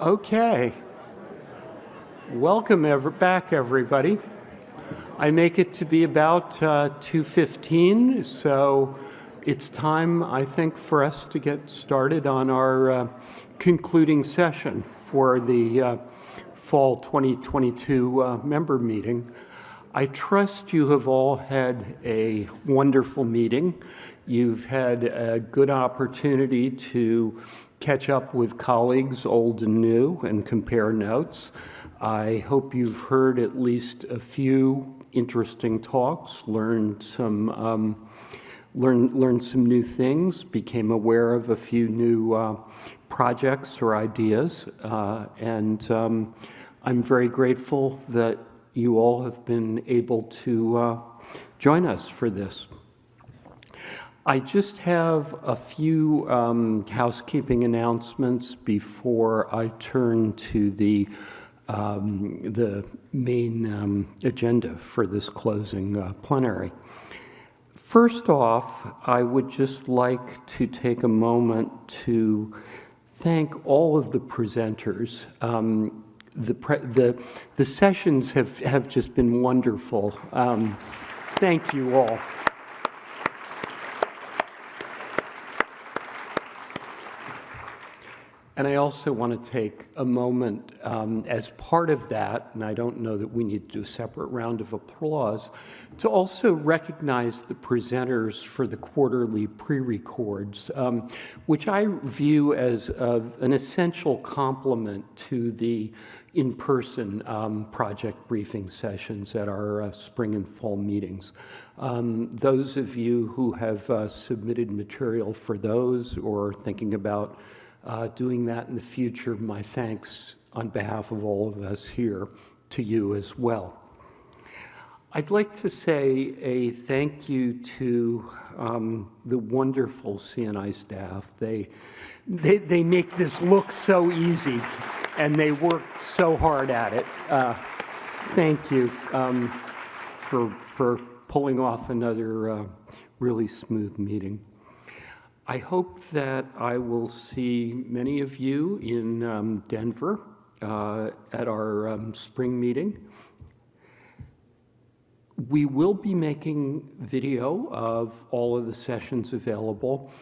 Okay. Welcome ever back, everybody. I make it to be about uh, 2.15, so it's time, I think, for us to get started on our uh, concluding session for the uh, fall 2022 uh, member meeting. I trust you have all had a wonderful meeting. You've had a good opportunity to catch up with colleagues, old and new, and compare notes. I hope you've heard at least a few interesting talks, learned some, um, learned, learned some new things, became aware of a few new uh, projects or ideas, uh, and um, I'm very grateful that you all have been able to uh, join us for this. I just have a few um, housekeeping announcements before I turn to the um, the main um, agenda for this closing uh, plenary. First off, I would just like to take a moment to thank all of the presenters. Um, the, the, the sessions have, have just been wonderful. Um, thank you all. And I also want to take a moment um, as part of that, and I don't know that we need to do a separate round of applause, to also recognize the presenters for the quarterly pre-records, um, which I view as an essential complement to the in-person um, project briefing sessions at our uh, spring and fall meetings. Um, those of you who have uh, submitted material for those or thinking about uh, doing that in the future, my thanks on behalf of all of us here to you as well. I'd like to say a thank you to um, the wonderful CNI staff. They, they, they make this look so easy and they work so hard at it. Uh, thank you um, for, for pulling off another uh, really smooth meeting. I hope that I will see many of you in um, Denver uh, at our um, spring meeting. We will be making video of all of the sessions available.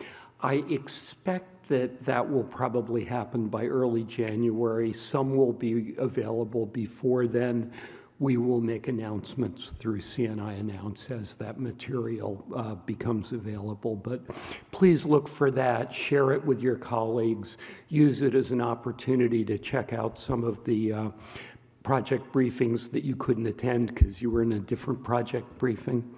I expect that that will probably happen by early January. Some will be available before then we will make announcements through CNI Announce as that material uh, becomes available. But please look for that, share it with your colleagues, use it as an opportunity to check out some of the uh, project briefings that you couldn't attend because you were in a different project briefing.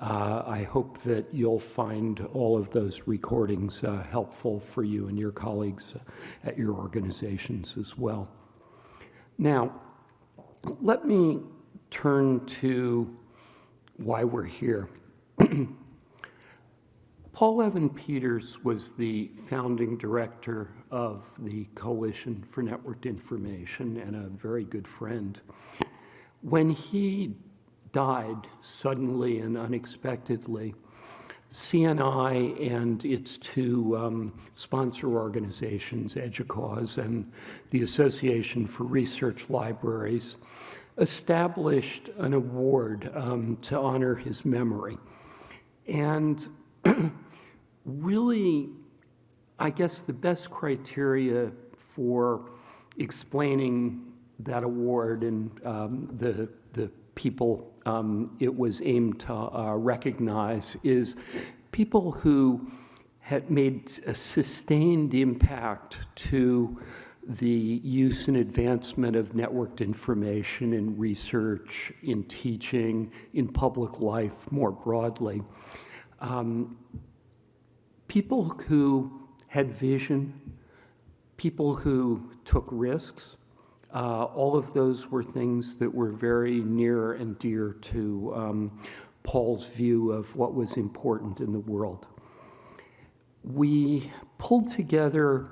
Uh, I hope that you'll find all of those recordings uh, helpful for you and your colleagues at your organizations as well. Now, let me turn to why we're here. Paul Evan Peters was the founding director of the Coalition for Networked Information and a very good friend. When he died suddenly and unexpectedly, CNI and its two um, sponsor organizations, EDUCAUSE and the Association for Research Libraries, established an award um, to honor his memory. And really, I guess the best criteria for explaining that award and um, the, the people um, it was aimed to uh, recognize is people who had made a sustained impact to the use and advancement of networked information in research, in teaching, in public life more broadly. Um, people who had vision, people who took risks, uh, all of those were things that were very near and dear to um, Paul's view of what was important in the world. We pulled together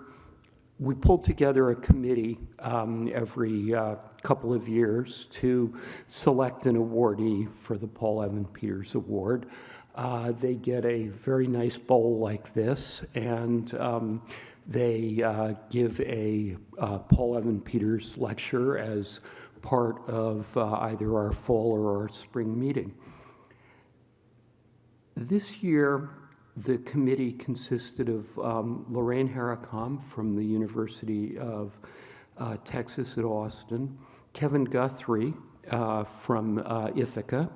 we pulled together a committee um, every uh, couple of years to select an awardee for the Paul Evan Peters Award. Uh, they get a very nice bowl like this, and um, They uh, give a uh, Paul Evan Peters lecture as part of uh, either our fall or our spring meeting. This year, the committee consisted of um, Lorraine Haricombe from the University of uh, Texas at Austin, Kevin Guthrie uh, from uh, Ithaka,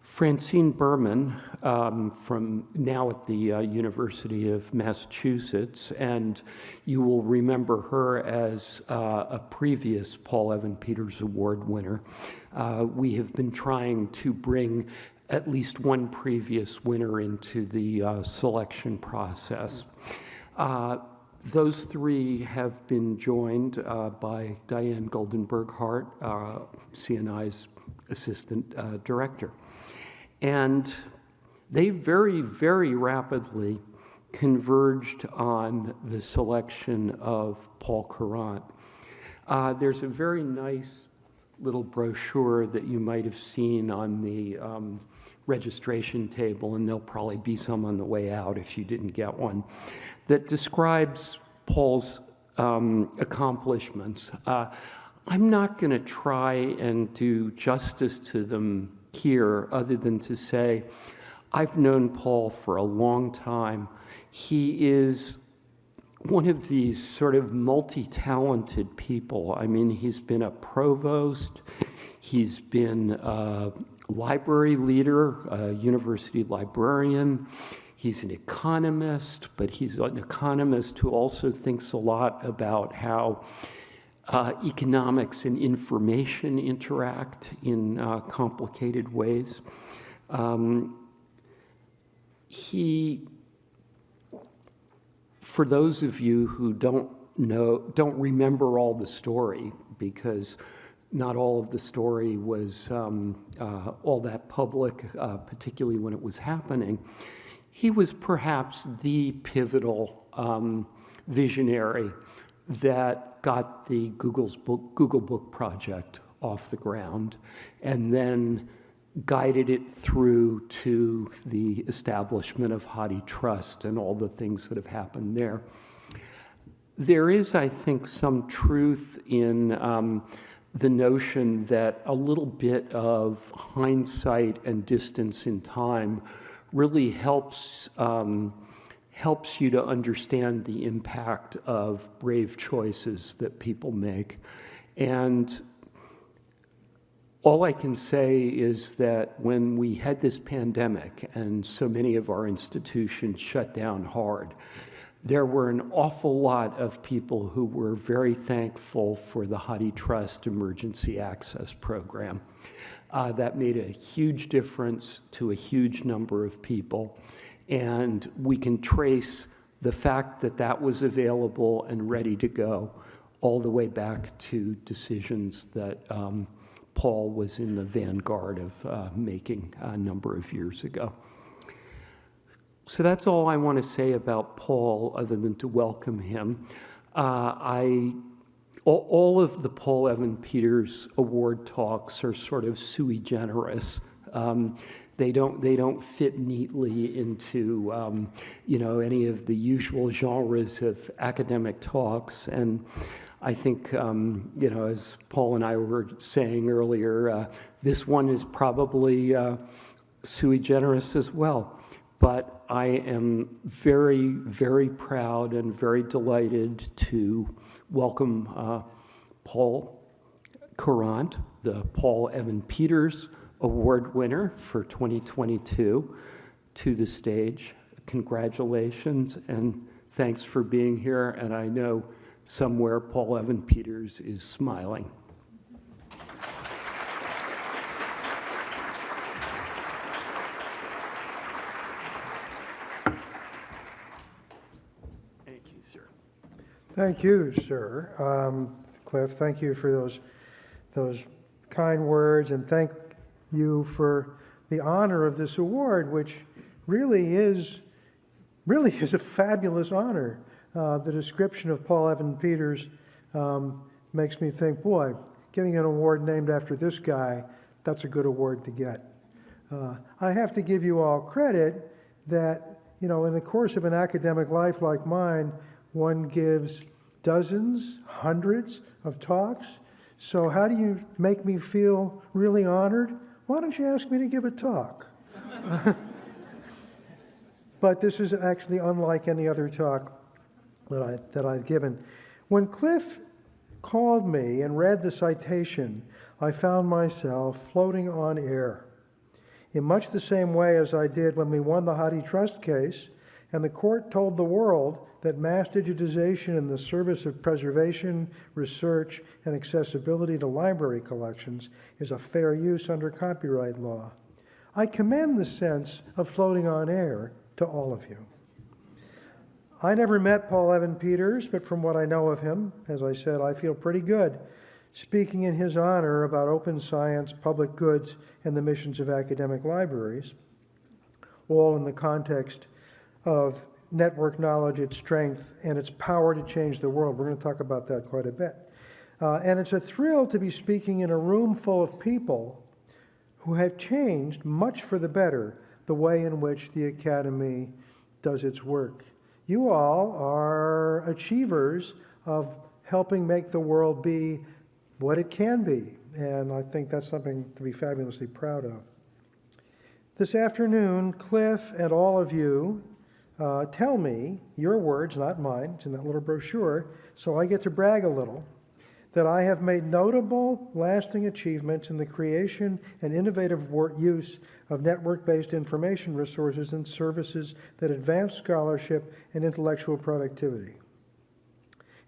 Francine Berman um, from now at the uh, University of Massachusetts, and you will remember her as uh, a previous Paul Evan Peters Award winner. Uh, we have been trying to bring at least one previous winner into the uh, selection process. Uh, those three have been joined uh, by Diane Goldenberg Hart, CNI's assistant director. And they very, very rapidly converged on the selection of Paul Courant. Uh, there's a very nice little brochure that you might have seen on the um, registration table, and there'll probably be some on the way out if you didn't get one, that describes Paul's um, accomplishments. Uh, I'm not going to try and do justice to them here other than to say, I've known Paul for a long time. He is one of these sort of multi-talented people. I mean, he's been a provost, he's been a library leader, a university librarian, he's an economist, but he's an economist who also thinks a lot about how uh, economics and information interact in uh, complicated ways. Um, he, for those of you who don't know, don't remember all the story, because not all of the story was um, uh, all that public, uh, particularly when it was happening, he was perhaps the pivotal um, visionary that got the Google's book, Google Book Project off the ground and then guided it through to the establishment of HathiTrust and all the things that have happened there. There is, I think, some truth in um, the notion that a little bit of hindsight and distance in time really helps um, helps you to understand the impact of brave choices that people make. And all I can say is that when we had this pandemic and so many of our institutions shut down hard, there were an awful lot of people who were very thankful for the HathiTrust Emergency Access Program. Uh, that made a huge difference to a huge number of people. And we can trace the fact that that was available and ready to go all the way back to decisions that um, Paul was in the vanguard of uh, making a number of years ago. So that's all I want to say about Paul other than to welcome him. Uh, I, all, all, of the Paul Evan Peters award talks are sort of sui generis. Um, they don't, they don't fit neatly into, um, you know, any of the usual genres of academic talks. And I think, um, you know, as Paul and I were saying earlier, uh, this one is probably uh, sui generis as well. But I am very, very proud and very delighted to welcome uh, Paul Courant, the Paul Evan Peters Award winner for 2022 to the stage. Congratulations and thanks for being here. And I know somewhere Paul Evan Peters is smiling. Thank you, sir. Thank you, sir. Um, Cliff, thank you for those, those kind words and thank you for the honor of this award, which really is, really is a fabulous honor. Uh, the description of Paul Evan Peters um, makes me think, boy, getting an award named after this guy, that's a good award to get. Uh, I have to give you all credit that, you know, in the course of an academic life like mine, one gives dozens, hundreds of talks. So, how do you make me feel really honored? Why don't you ask me to give a talk? but this is actually unlike any other talk that, I, that I've given. When Cliff called me and read the citation, I found myself floating on air in much the same way as I did when we won the HathiTrust case and the court told the world that mass digitization in the service of preservation, research, and accessibility to library collections is a fair use under copyright law. I commend the sense of floating on air to all of you. I never met Paul Evan Peters, but from what I know of him, as I said, I feel pretty good speaking in his honor about open science, public goods, and the missions of academic libraries, all in the context of network knowledge, its strength, and its power to change the world. We're going to talk about that quite a bit. Uh, and it's a thrill to be speaking in a room full of people who have changed much for the better the way in which the Academy does its work. You all are achievers of helping make the world be what it can be, and I think that's something to be fabulously proud of. This afternoon, Cliff and all of you uh, tell me, your words, not mine, it's in that little brochure, so I get to brag a little, that I have made notable, lasting achievements in the creation and innovative use of network-based information resources and services that advance scholarship and intellectual productivity.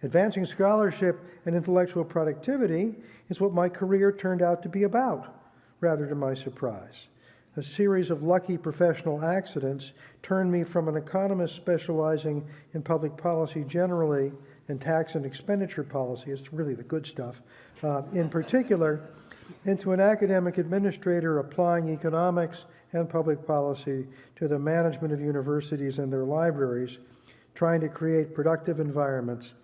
Advancing scholarship and intellectual productivity is what my career turned out to be about, rather to my surprise. A series of lucky professional accidents turned me from an economist specializing in public policy generally and tax and expenditure policy, it's really the good stuff, uh, in particular, into an academic administrator applying economics and public policy to the management of universities and their libraries, trying to create productive environments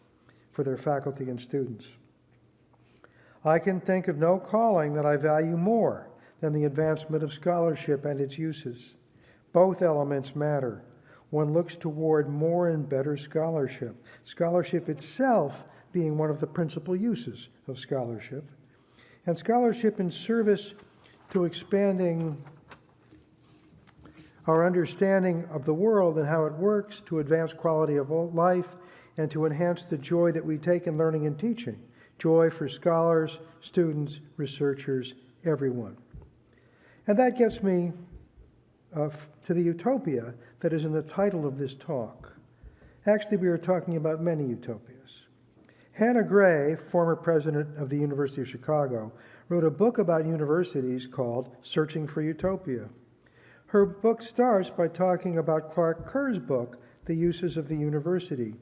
for their faculty and students. I can think of no calling that I value more than the advancement of scholarship and its uses. Both elements matter. One looks toward more and better scholarship, scholarship itself being one of the principal uses of scholarship, and scholarship in service to expanding our understanding of the world and how it works to advance quality of life and to enhance the joy that we take in learning and teaching. Joy for scholars, students, researchers, everyone. And that gets me uh, to the utopia that is in the title of this talk. Actually, we are talking about many utopias. Hannah Gray, former president of the University of Chicago, wrote a book about universities called Searching for Utopia. Her book starts by talking about Clark Kerr's book, The Uses of the University.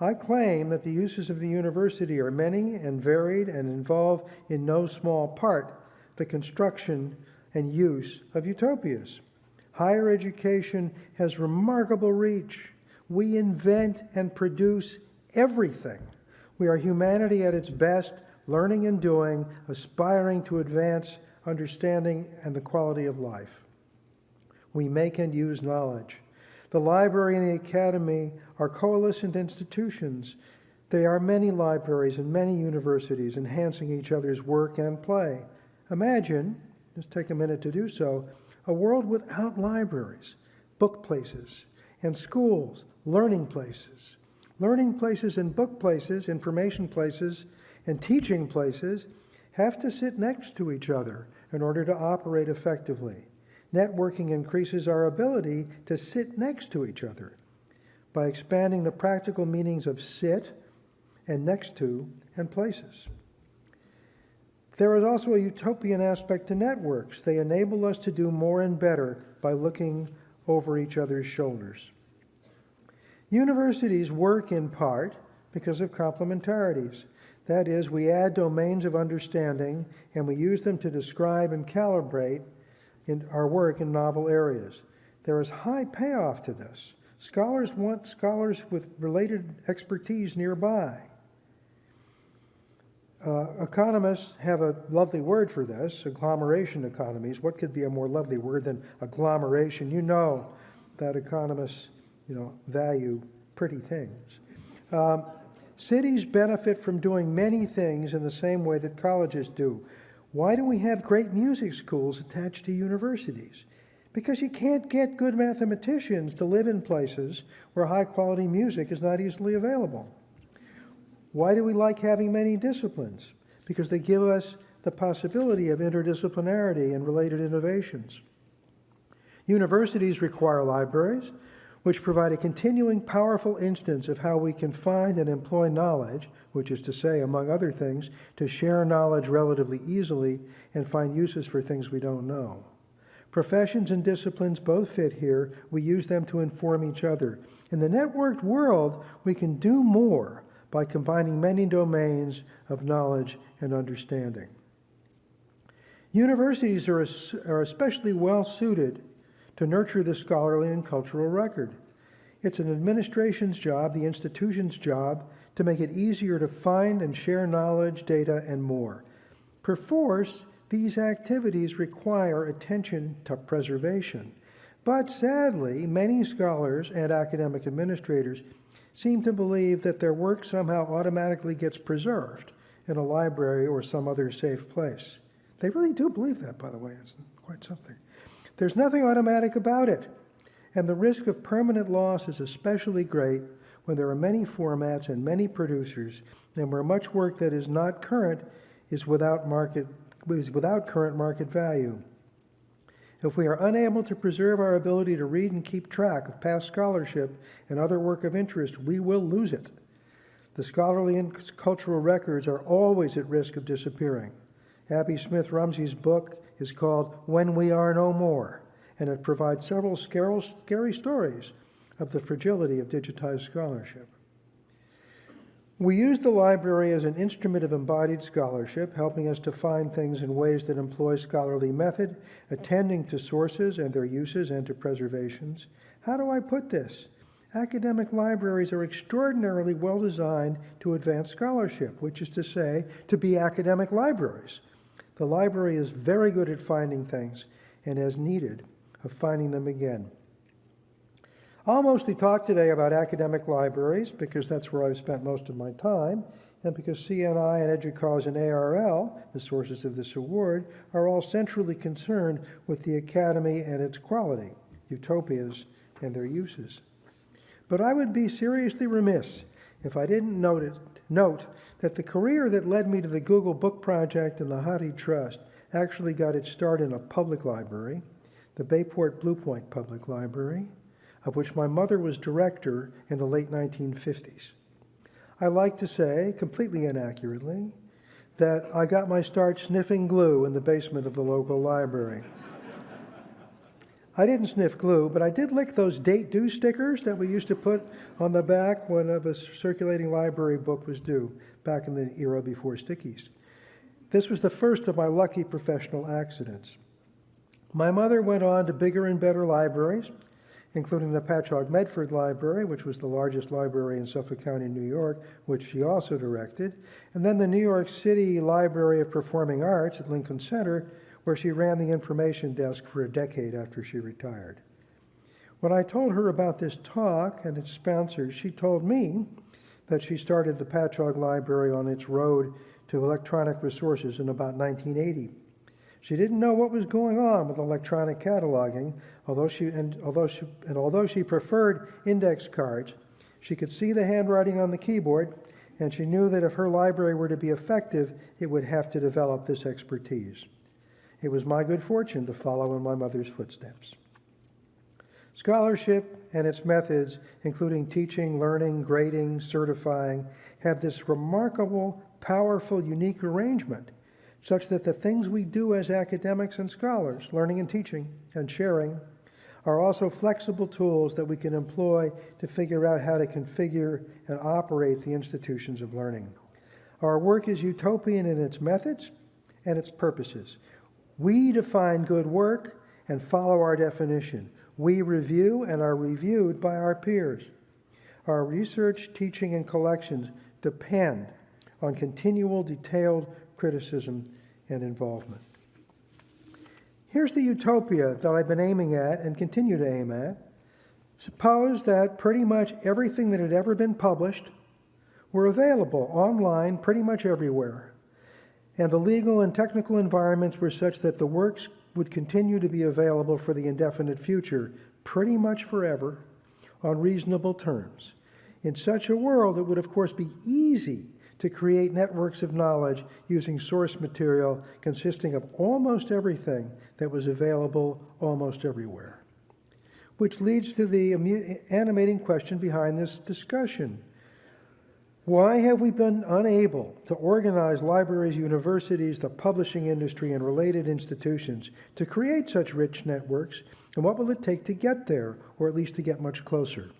I claim that the uses of the university are many and varied and involve in no small part the construction and use of utopias. Higher education has remarkable reach. We invent and produce everything. We are humanity at its best, learning and doing, aspiring to advance understanding and the quality of life. We make and use knowledge. The library and the academy are coalescent institutions. They are many libraries and many universities enhancing each other's work and play. Imagine just take a minute to do so, a world without libraries, book places, and schools, learning places. Learning places and book places, information places, and teaching places have to sit next to each other in order to operate effectively. Networking increases our ability to sit next to each other by expanding the practical meanings of sit and next to and places. There is also a utopian aspect to networks. They enable us to do more and better by looking over each other's shoulders. Universities work in part because of complementarities. That is, we add domains of understanding and we use them to describe and calibrate in our work in novel areas. There is high payoff to this. Scholars want scholars with related expertise nearby. Uh, economists have a lovely word for this, agglomeration economies. What could be a more lovely word than agglomeration? You know that economists, you know, value pretty things. Um, cities benefit from doing many things in the same way that colleges do. Why do we have great music schools attached to universities? Because you can't get good mathematicians to live in places where high quality music is not easily available. Why do we like having many disciplines? Because they give us the possibility of interdisciplinarity and related innovations. Universities require libraries, which provide a continuing powerful instance of how we can find and employ knowledge, which is to say, among other things, to share knowledge relatively easily and find uses for things we don't know. Professions and disciplines both fit here. We use them to inform each other. In the networked world, we can do more by combining many domains of knowledge and understanding. Universities are, are especially well suited to nurture the scholarly and cultural record. It's an administration's job, the institution's job, to make it easier to find and share knowledge, data, and more. Perforce, these activities require attention to preservation. But sadly, many scholars and academic administrators seem to believe that their work somehow automatically gets preserved in a library or some other safe place. They really do believe that, by the way. It's quite something. There's nothing automatic about it. And the risk of permanent loss is especially great when there are many formats and many producers, and where much work that is not current is without, market, is without current market value. If we are unable to preserve our ability to read and keep track of past scholarship and other work of interest, we will lose it. The scholarly and cultural records are always at risk of disappearing. Abby Smith Rumsey's book is called When We Are No More, and it provides several scary stories of the fragility of digitized scholarship. We use the library as an instrument of embodied scholarship, helping us to find things in ways that employ scholarly method, attending to sources and their uses and to preservations. How do I put this? Academic libraries are extraordinarily well designed to advance scholarship, which is to say, to be academic libraries. The library is very good at finding things, and as needed, of finding them again. I'll mostly talk today about academic libraries because that's where I've spent most of my time, and because CNI and EDUCAUSE and ARL, the sources of this award, are all centrally concerned with the Academy and its quality, utopias, and their uses. But I would be seriously remiss if I didn't notice, note that the career that led me to the Google Book Project and the Hathi Trust actually got its start in a public library, the Bayport Blue Point Public Library, of which my mother was director in the late 1950s. I like to say, completely inaccurately, that I got my start sniffing glue in the basement of the local library. I didn't sniff glue, but I did lick those date due stickers that we used to put on the back when a circulating library book was due, back in the era before stickies. This was the first of my lucky professional accidents. My mother went on to bigger and better libraries, including the Patchogue Medford Library, which was the largest library in Suffolk County, New York, which she also directed, and then the New York City Library of Performing Arts at Lincoln Center, where she ran the information desk for a decade after she retired. When I told her about this talk and its sponsors, she told me that she started the Patchogue Library on its road to electronic resources in about 1980. She didn't know what was going on with electronic cataloging, although she, and, although she, and although she preferred index cards, she could see the handwriting on the keyboard, and she knew that if her library were to be effective, it would have to develop this expertise. It was my good fortune to follow in my mother's footsteps. Scholarship and its methods, including teaching, learning, grading, certifying, have this remarkable, powerful, unique arrangement such that the things we do as academics and scholars, learning and teaching and sharing, are also flexible tools that we can employ to figure out how to configure and operate the institutions of learning. Our work is utopian in its methods and its purposes. We define good work and follow our definition. We review and are reviewed by our peers. Our research, teaching, and collections depend on continual, detailed criticism and involvement. Here's the utopia that I've been aiming at and continue to aim at. Suppose that pretty much everything that had ever been published were available online pretty much everywhere. And the legal and technical environments were such that the works would continue to be available for the indefinite future, pretty much forever, on reasonable terms. In such a world, it would, of course, be easy to create networks of knowledge using source material consisting of almost everything that was available almost everywhere. Which leads to the animating question behind this discussion. Why have we been unable to organize libraries, universities, the publishing industry, and related institutions to create such rich networks, and what will it take to get there, or at least to get much closer?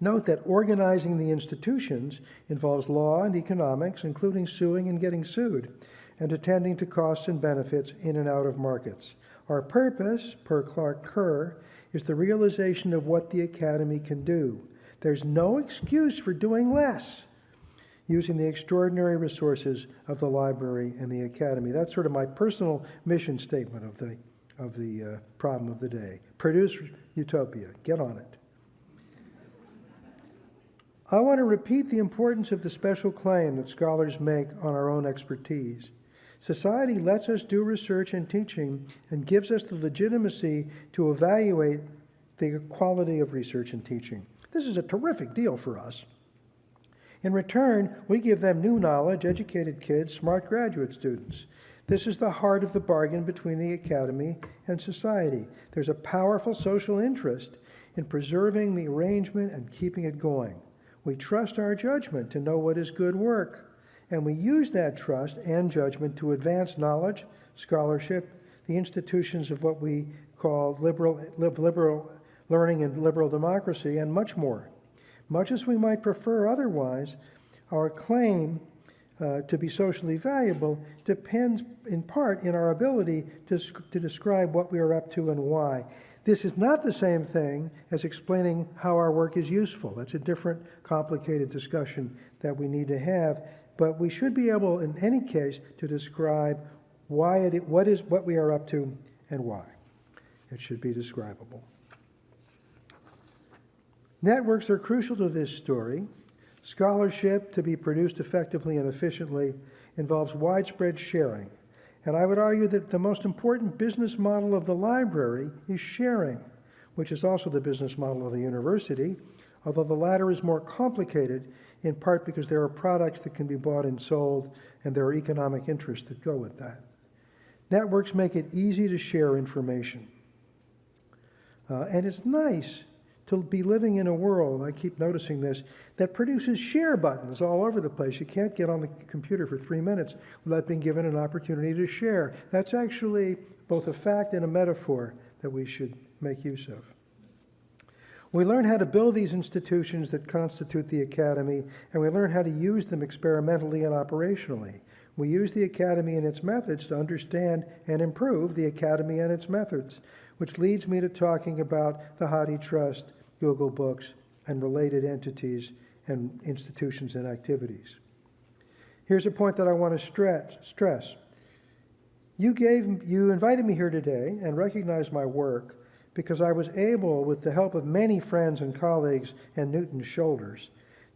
Note that organizing the institutions involves law and economics, including suing and getting sued, and attending to costs and benefits in and out of markets. Our purpose, per Clark Kerr, is the realization of what the Academy can do. There's no excuse for doing less using the extraordinary resources of the library and the Academy. That's sort of my personal mission statement of the, of the uh, problem of the day. Produce utopia. Get on it. I want to repeat the importance of the special claim that scholars make on our own expertise. Society lets us do research and teaching and gives us the legitimacy to evaluate the quality of research and teaching. This is a terrific deal for us. In return, we give them new knowledge, educated kids, smart graduate students. This is the heart of the bargain between the academy and society. There's a powerful social interest in preserving the arrangement and keeping it going. We trust our judgment to know what is good work, and we use that trust and judgment to advance knowledge, scholarship, the institutions of what we call liberal, liberal learning and liberal democracy, and much more. Much as we might prefer otherwise, our claim uh, to be socially valuable depends in part in our ability to, to describe what we are up to and why. This is not the same thing as explaining how our work is useful. That's a different, complicated discussion that we need to have. But we should be able, in any case, to describe why it, what is what we are up to and why. It should be describable. Networks are crucial to this story. Scholarship, to be produced effectively and efficiently, involves widespread sharing. And I would argue that the most important business model of the library is sharing, which is also the business model of the university, although the latter is more complicated, in part because there are products that can be bought and sold, and there are economic interests that go with that. Networks make it easy to share information. Uh, and it's nice to be living in a world, I keep noticing this, that produces share buttons all over the place. You can't get on the computer for three minutes without being given an opportunity to share. That's actually both a fact and a metaphor that we should make use of. We learn how to build these institutions that constitute the academy, and we learn how to use them experimentally and operationally. We use the academy and its methods to understand and improve the academy and its methods, which leads me to talking about the HathiTrust Google Books, and related entities and institutions and activities. Here's a point that I want to stress. You, gave, you invited me here today and recognized my work because I was able, with the help of many friends and colleagues and Newton's shoulders,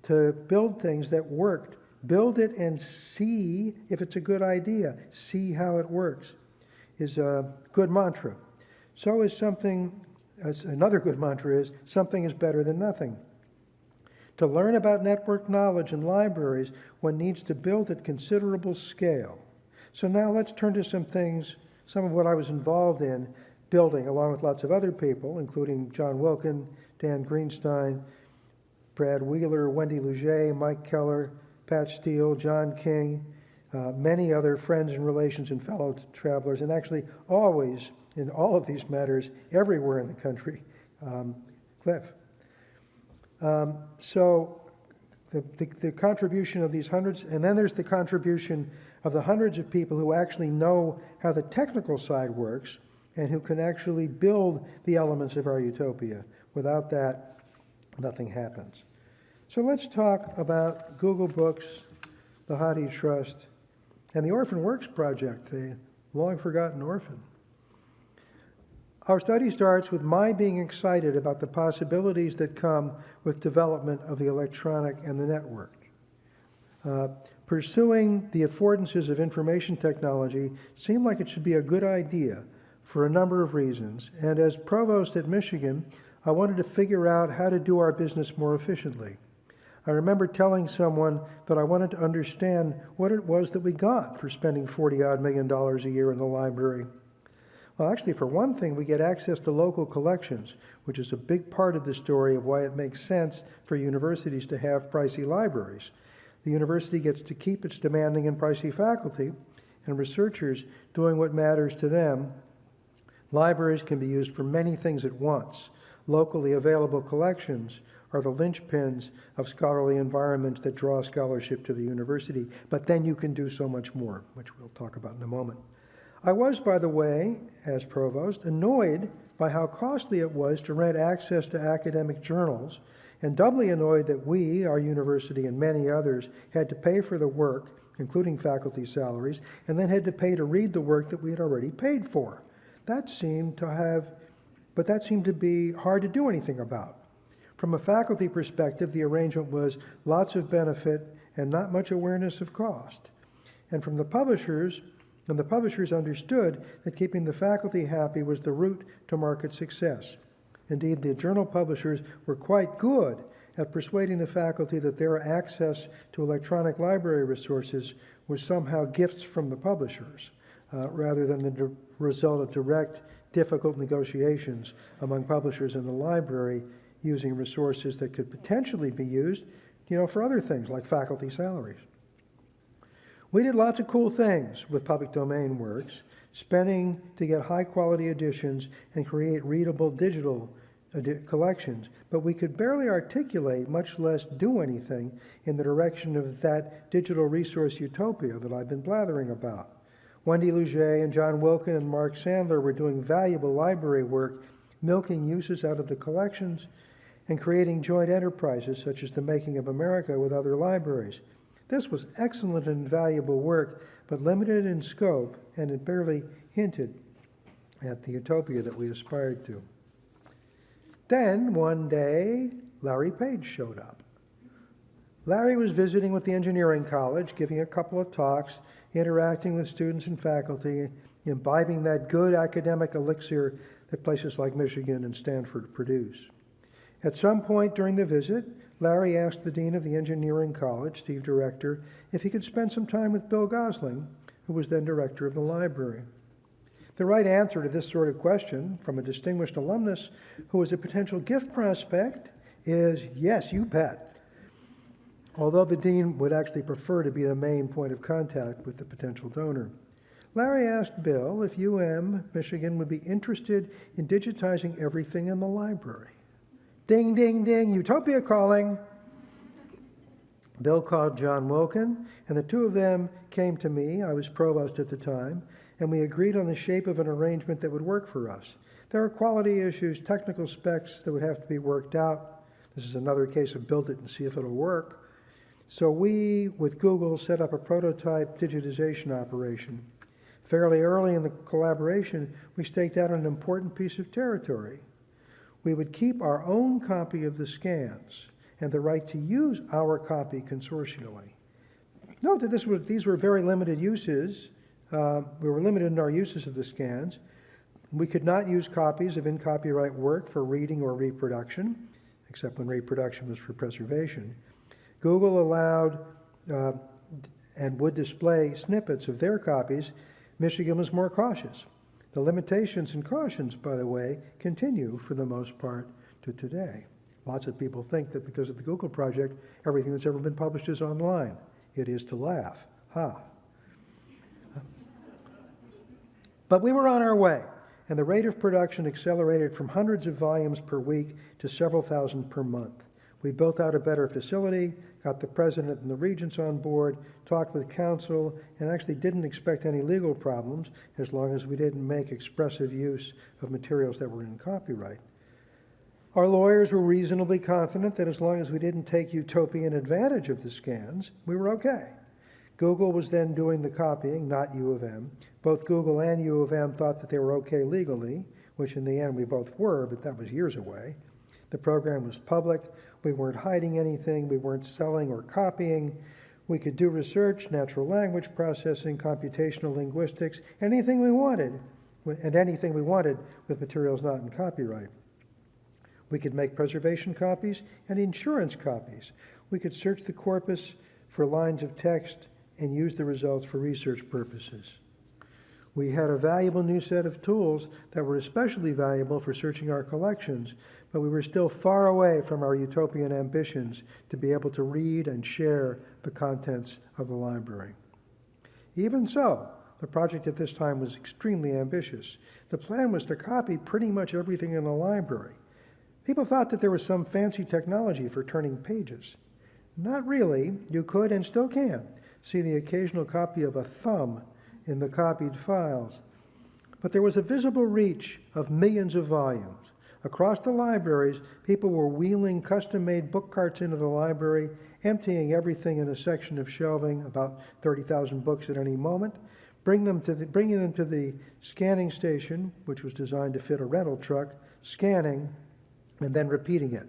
to build things that worked. Build it and see if it's a good idea. See how it works is a good mantra. So is something another good mantra is something is better than nothing. To learn about network knowledge in libraries, one needs to build at considerable scale. So now let's turn to some things, some of what I was involved in building, along with lots of other people, including John Wilkin, Dan Greenstein, Brad Wheeler, Wendy Lougee, Mike Keller, Pat Steele, John King, uh, many other friends and relations and fellow travelers, and actually always in all of these matters everywhere in the country, um, Cliff. Um, so the, the, the, contribution of these hundreds, and then there's the contribution of the hundreds of people who actually know how the technical side works and who can actually build the elements of our utopia. Without that, nothing happens. So let's talk about Google Books, the Hathi Trust, and the Orphan Works Project, the long forgotten orphan. Our study starts with my being excited about the possibilities that come with development of the electronic and the network. Uh, Pursuing the affordances of information technology seemed like it should be a good idea for a number of reasons, and as provost at Michigan, I wanted to figure out how to do our business more efficiently. I remember telling someone that I wanted to understand what it was that we got for spending 40 odd million dollars a year in the library. Well, actually, for one thing, we get access to local collections, which is a big part of the story of why it makes sense for universities to have pricey libraries. The university gets to keep its demanding and pricey faculty and researchers doing what matters to them. Libraries can be used for many things at once. Locally available collections are the linchpins of scholarly environments that draw scholarship to the university, but then you can do so much more, which we'll talk about in a moment. I was, by the way, as provost, annoyed by how costly it was to rent access to academic journals, and doubly annoyed that we, our university, and many others had to pay for the work, including faculty salaries, and then had to pay to read the work that we had already paid for. That seemed to have, but that seemed to be hard to do anything about. From a faculty perspective, the arrangement was lots of benefit and not much awareness of cost. And from the publishers, and the publishers understood that keeping the faculty happy was the route to market success. Indeed, the journal publishers were quite good at persuading the faculty that their access to electronic library resources was somehow gifts from the publishers, uh, rather than the result of direct, difficult negotiations among publishers and the library using resources that could potentially be used, you know, for other things like faculty salaries. We did lots of cool things with public domain works, spending to get high quality editions and create readable digital collections, but we could barely articulate, much less do anything in the direction of that digital resource utopia that I've been blathering about. Wendy Lougee and John Wilkin and Mark Sandler were doing valuable library work, milking uses out of the collections and creating joint enterprises such as the Making of America with other libraries. This was excellent and valuable work, but limited in scope, and it barely hinted at the utopia that we aspired to. Then, one day, Larry Page showed up. Larry was visiting with the engineering college, giving a couple of talks, interacting with students and faculty, imbibing that good academic elixir that places like Michigan and Stanford produce. At some point during the visit, Larry asked the dean of the engineering college, Steve Director, if he could spend some time with Bill Gosling, who was then director of the library. The right answer to this sort of question from a distinguished alumnus who was a potential gift prospect is yes, you bet. Although the dean would actually prefer to be the main point of contact with the potential donor. Larry asked Bill if UM Michigan would be interested in digitizing everything in the library. Ding, ding, ding, Utopia calling. Bill called John Wilkin, and the two of them came to me. I was provost at the time, and we agreed on the shape of an arrangement that would work for us. There are quality issues, technical specs that would have to be worked out. This is another case of build it and see if it'll work. So we, with Google, set up a prototype digitization operation. Fairly early in the collaboration, we staked out an important piece of territory. We would keep our own copy of the scans and the right to use our copy consortially. Note that this was, these were very limited uses. Uh, we were limited in our uses of the scans. We could not use copies of in-copyright work for reading or reproduction, except when reproduction was for preservation. Google allowed uh, and would display snippets of their copies. Michigan was more cautious. The limitations and cautions, by the way, continue for the most part to today. Lots of people think that because of the Google project, everything that's ever been published is online. It is to laugh. Ha. But we were on our way, and the rate of production accelerated from hundreds of volumes per week to several thousand per month. We built out a better facility, got the president and the regents on board, talked with counsel, and actually didn't expect any legal problems as long as we didn't make expressive use of materials that were in copyright. Our lawyers were reasonably confident that as long as we didn't take utopian advantage of the scans, we were okay. Google was then doing the copying, not U of M. Both Google and U of M thought that they were okay legally, which in the end we both were, but that was years away. The program was public. We weren't hiding anything. We weren't selling or copying. We could do research, natural language processing, computational linguistics, anything we wanted, and anything we wanted with materials not in copyright. We could make preservation copies and insurance copies. We could search the corpus for lines of text and use the results for research purposes. We had a valuable new set of tools that were especially valuable for searching our collections, but we were still far away from our utopian ambitions to be able to read and share the contents of the library. Even so, the project at this time was extremely ambitious. The plan was to copy pretty much everything in the library. People thought that there was some fancy technology for turning pages. Not really. You could and still can see the occasional copy of a thumb in the copied files. But there was a visible reach of millions of volumes. Across the libraries, people were wheeling custom made book carts into the library, emptying everything in a section of shelving, about 30,000 books at any moment, bring them to the, bringing them to the scanning station, which was designed to fit a rental truck, scanning, and then repeating it.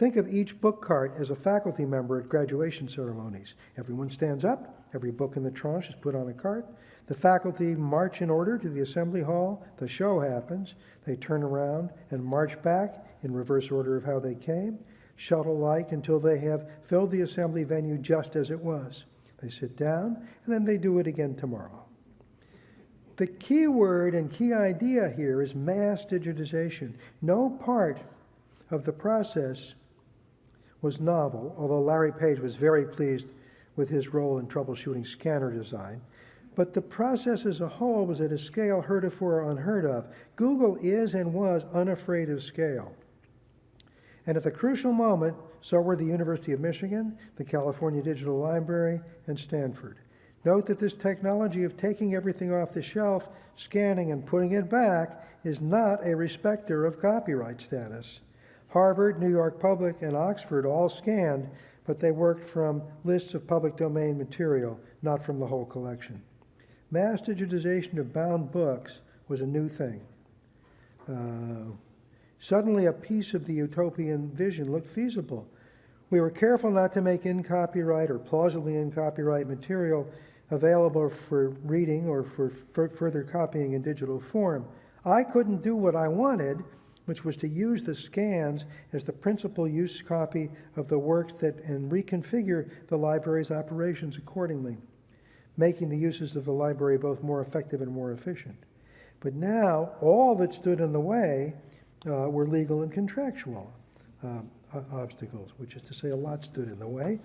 Think of each book cart as a faculty member at graduation ceremonies. Everyone stands up, every book in the tranche is put on a cart. The faculty march in order to the assembly hall. The show happens. They turn around and march back in reverse order of how they came, shuttle like until they have filled the assembly venue just as it was. They sit down and then they do it again tomorrow. The key word and key idea here is mass digitization. No part of the process was novel, although Larry Page was very pleased with his role in troubleshooting scanner design. But the process as a whole was at a scale heretofore unheard of. Google is and was unafraid of scale. And at the crucial moment, so were the University of Michigan, the California Digital Library, and Stanford. Note that this technology of taking everything off the shelf, scanning, and putting it back is not a respecter of copyright status. Harvard, New York Public, and Oxford all scanned, but they worked from lists of public domain material, not from the whole collection. Mass digitization of bound books was a new thing. Uh, suddenly, a piece of the utopian vision looked feasible. We were careful not to make in copyright or plausibly in copyright material available for reading or for further copying in digital form. I couldn't do what I wanted which was to use the scans as the principal use copy of the works that and reconfigure the library's operations accordingly, making the uses of the library both more effective and more efficient. But now, all that stood in the way uh, were legal and contractual uh, obstacles, which is to say, a lot stood in the way.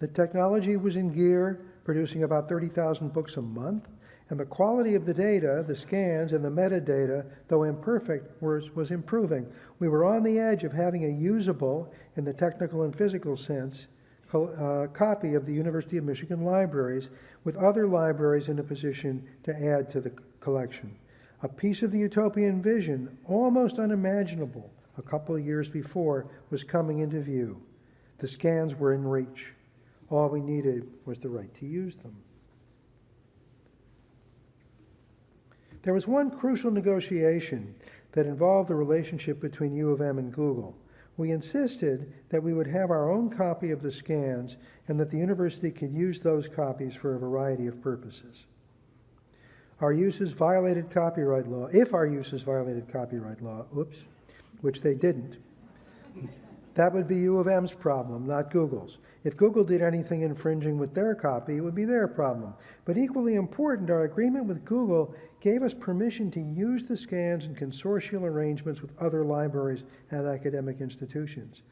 The technology was in gear, producing about 30,000 books a month. And the quality of the data, the scans and the metadata, though imperfect, was, was improving. We were on the edge of having a usable, in the technical and physical sense, uh, copy of the University of Michigan libraries, with other libraries in a position to add to the collection. A piece of the utopian vision, almost unimaginable a couple of years before, was coming into view. The scans were in reach. All we needed was the right to use them. There was one crucial negotiation that involved the relationship between U of M and Google. We insisted that we would have our own copy of the scans and that the university could use those copies for a variety of purposes. Our uses violated copyright law, if our uses violated copyright law, oops, which they didn't. That would be U of M's problem, not Google's. If Google did anything infringing with their copy, it would be their problem. But equally important, our agreement with Google gave us permission to use the scans in consortial arrangements with other libraries and academic institutions.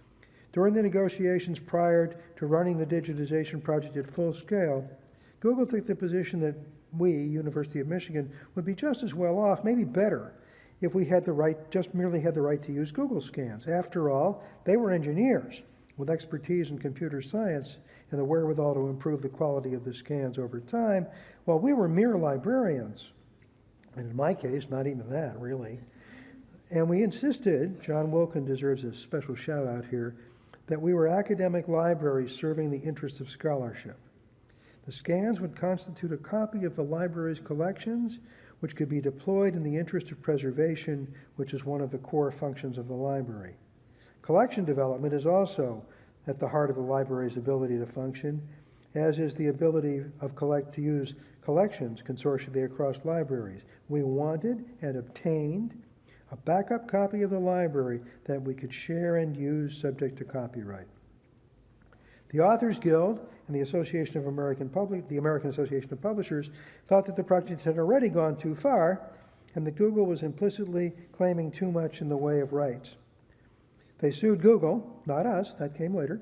During the negotiations prior to running the digitization project at full scale, Google took the position that we, University of Michigan, would be just as well off, maybe better, if we had the right, just merely had the right to use Google scans. After all, they were engineers with expertise in computer science and the wherewithal to improve the quality of the scans over time, while we were mere librarians. And in my case, not even that, really. And we insisted, John Wilkin deserves a special shout out here, that we were academic libraries serving the interests of scholarship. The scans would constitute a copy of the library's collections which could be deployed in the interest of preservation, which is one of the core functions of the library. Collection development is also at the heart of the library's ability to function, as is the ability of collect, to use collections consortially across libraries. We wanted and obtained a backup copy of the library that we could share and use subject to copyright. The Authors Guild and the Association of American Public, the American Association of Publishers thought that the project had already gone too far and that Google was implicitly claiming too much in the way of rights. They sued Google, not us, that came later,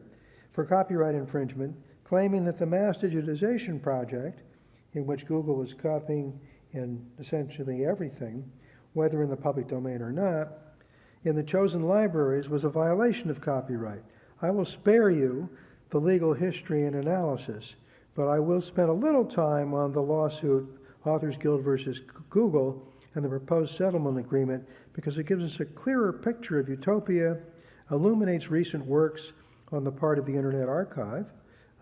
for copyright infringement, claiming that the mass digitization project, in which Google was copying in essentially everything, whether in the public domain or not, in the chosen libraries was a violation of copyright. I will spare you the legal history and analysis, but I will spend a little time on the lawsuit Authors Guild versus Google and the proposed settlement agreement because it gives us a clearer picture of utopia, illuminates recent works on the part of the Internet Archive,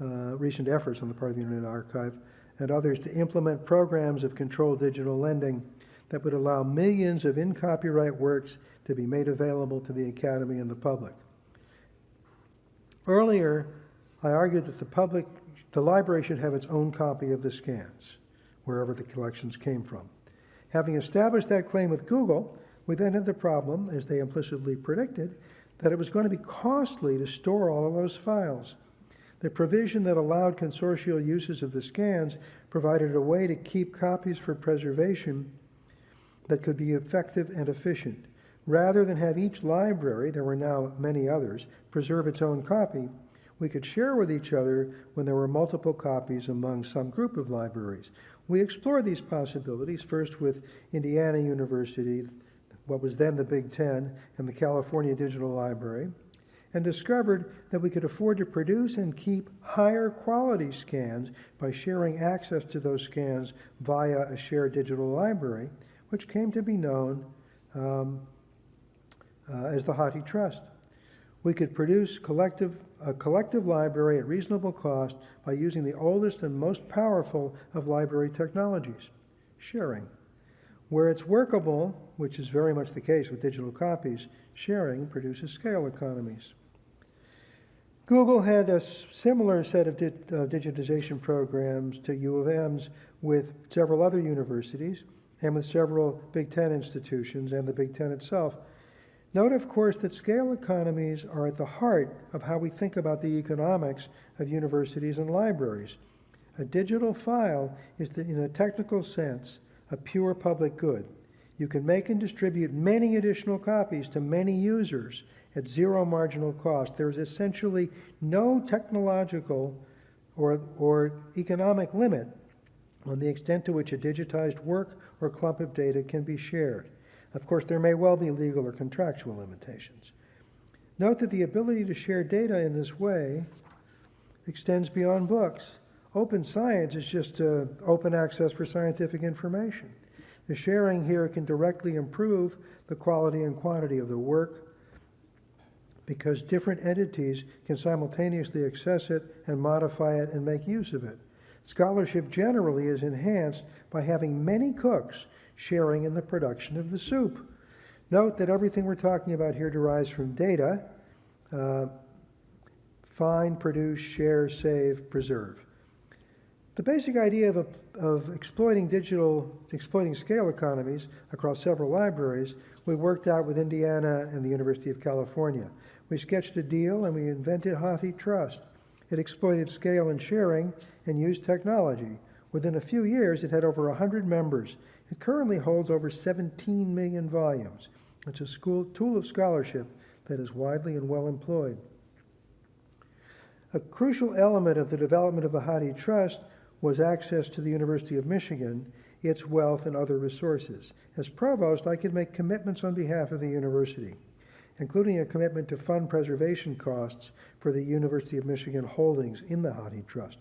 uh, recent efforts on the part of the Internet Archive, and others to implement programs of controlled digital lending that would allow millions of in copyright works to be made available to the Academy and the public. Earlier, I argued that the public, the library should have its own copy of the scans, wherever the collections came from. Having established that claim with Google, we then had the problem, as they implicitly predicted, that it was going to be costly to store all of those files. The provision that allowed consortial uses of the scans provided a way to keep copies for preservation that could be effective and efficient. Rather than have each library, there were now many others, preserve its own copy, we could share with each other when there were multiple copies among some group of libraries. We explored these possibilities, first with Indiana University, what was then the Big Ten, and the California Digital Library, and discovered that we could afford to produce and keep higher quality scans by sharing access to those scans via a shared digital library, which came to be known um, uh, as the Hathi Trust. We could produce collective, a collective library at reasonable cost by using the oldest and most powerful of library technologies, sharing. Where it's workable, which is very much the case with digital copies, sharing produces scale economies. Google had a similar set of di uh, digitization programs to U of M's with several other universities and with several Big Ten institutions and the Big Ten itself. Note, of course, that scale economies are at the heart of how we think about the economics of universities and libraries. A digital file is, the, in a technical sense, a pure public good. You can make and distribute many additional copies to many users at zero marginal cost. There is essentially no technological or, or economic limit on the extent to which a digitized work or clump of data can be shared. Of course, there may well be legal or contractual limitations. Note that the ability to share data in this way extends beyond books. Open science is just uh, open access for scientific information. The sharing here can directly improve the quality and quantity of the work because different entities can simultaneously access it and modify it and make use of it. Scholarship generally is enhanced by having many cooks sharing in the production of the soup. Note that everything we're talking about here derives from data. Uh, find, produce, share, save, preserve. The basic idea of, of exploiting digital, exploiting scale economies across several libraries, we worked out with Indiana and the University of California. We sketched a deal and we invented HathiTrust. It exploited scale and sharing and used technology. Within a few years, it had over 100 members. It currently holds over 17 million volumes. It's a school, tool of scholarship that is widely and well employed. A crucial element of the development of the HathiTrust was access to the University of Michigan, its wealth, and other resources. As provost, I could make commitments on behalf of the university including a commitment to fund preservation costs for the University of Michigan holdings in the HathiTrust.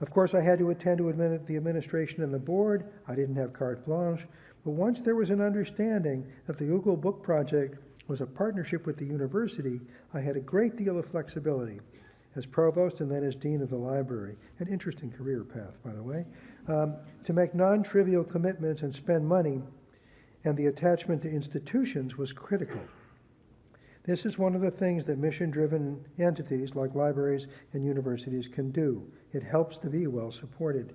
Of course, I had to attend to admin the administration and the board. I didn't have carte blanche. But once there was an understanding that the Google Book Project was a partnership with the university, I had a great deal of flexibility as provost and then as dean of the library. An interesting career path, by the way. Um, to make non-trivial commitments and spend money, and the attachment to institutions was critical. This is one of the things that mission-driven entities like libraries and universities can do. It helps to be well-supported.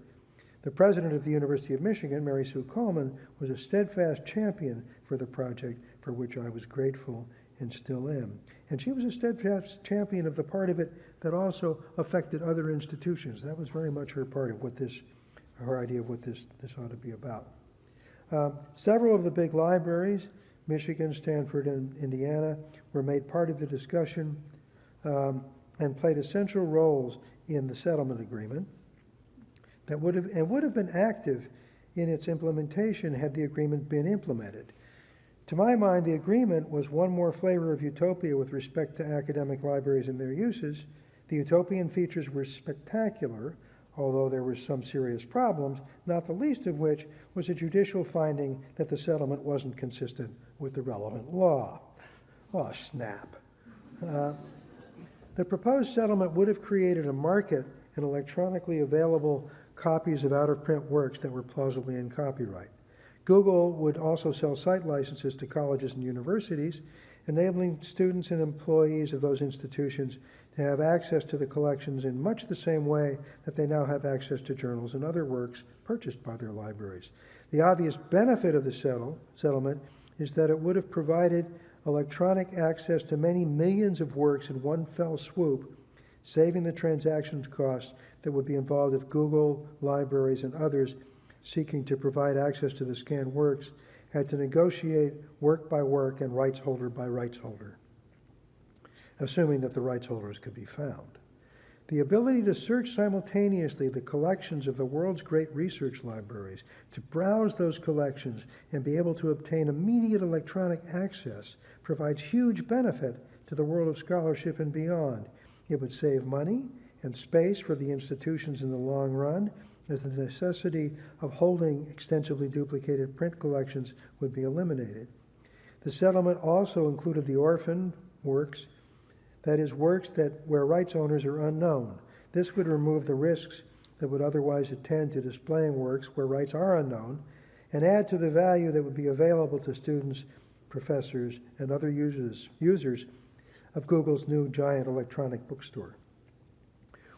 The president of the University of Michigan, Mary Sue Coleman, was a steadfast champion for the project, for which I was grateful and still am. And she was a steadfast champion of the part of it that also affected other institutions. That was very much her part of what this, her idea of what this, this ought to be about. Um, several of the big libraries, Michigan, Stanford, and Indiana, were made part of the discussion um, and played essential roles in the settlement agreement that would have, and would have been active in its implementation had the agreement been implemented. To my mind, the agreement was one more flavor of utopia with respect to academic libraries and their uses. The utopian features were spectacular, although there were some serious problems, not the least of which was a judicial finding that the settlement wasn't consistent with the relevant law. Oh, snap. Uh, the proposed settlement would have created a market in electronically available copies of out-of-print works that were plausibly in copyright. Google would also sell site licenses to colleges and universities, enabling students and employees of those institutions to have access to the collections in much the same way that they now have access to journals and other works purchased by their libraries. The obvious benefit of the settle, settlement is that it would have provided electronic access to many millions of works in one fell swoop, saving the transactions costs that would be involved if Google, libraries, and others seeking to provide access to the scanned works had to negotiate work by work and rights holder by rights holder, assuming that the rights holders could be found. The ability to search simultaneously the collections of the world's great research libraries, to browse those collections and be able to obtain immediate electronic access provides huge benefit to the world of scholarship and beyond. It would save money and space for the institutions in the long run, as the necessity of holding extensively duplicated print collections would be eliminated. The settlement also included the orphan works, that is, works that where rights owners are unknown. This would remove the risks that would otherwise attend to displaying works where rights are unknown and add to the value that would be available to students, professors, and other users, users of Google's new giant electronic bookstore.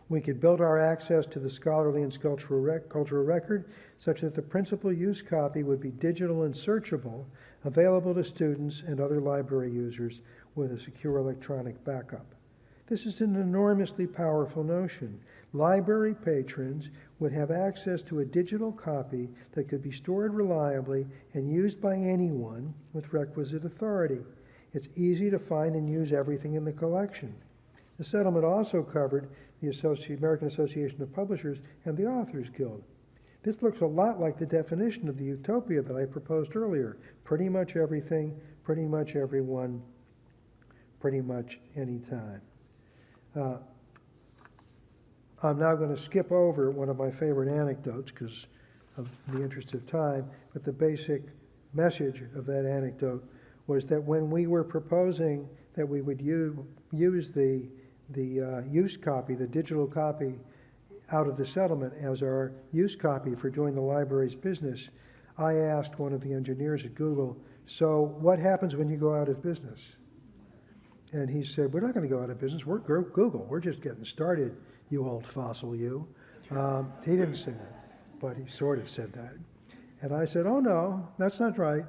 We could build our access to the scholarly and cultural, rec cultural record such that the principal use copy would be digital and searchable, available to students and other library users with a secure electronic backup. This is an enormously powerful notion. Library patrons would have access to a digital copy that could be stored reliably and used by anyone with requisite authority. It's easy to find and use everything in the collection. The settlement also covered the American Association of Publishers and the Authors Guild. This looks a lot like the definition of the utopia that I proposed earlier. Pretty much everything, pretty much everyone, pretty much any time. Uh, I'm now going to skip over one of my favorite anecdotes because of the interest of time, but the basic message of that anecdote was that when we were proposing that we would use the the uh, use copy, the digital copy out of the settlement as our use copy for doing the library's business, I asked one of the engineers at Google, so what happens when you go out of business? And he said, we're not going to go out of business. We're Google. We're just getting started, you old fossil you. Um, he didn't say that, but he sort of said that. And I said, oh, no, that's not right.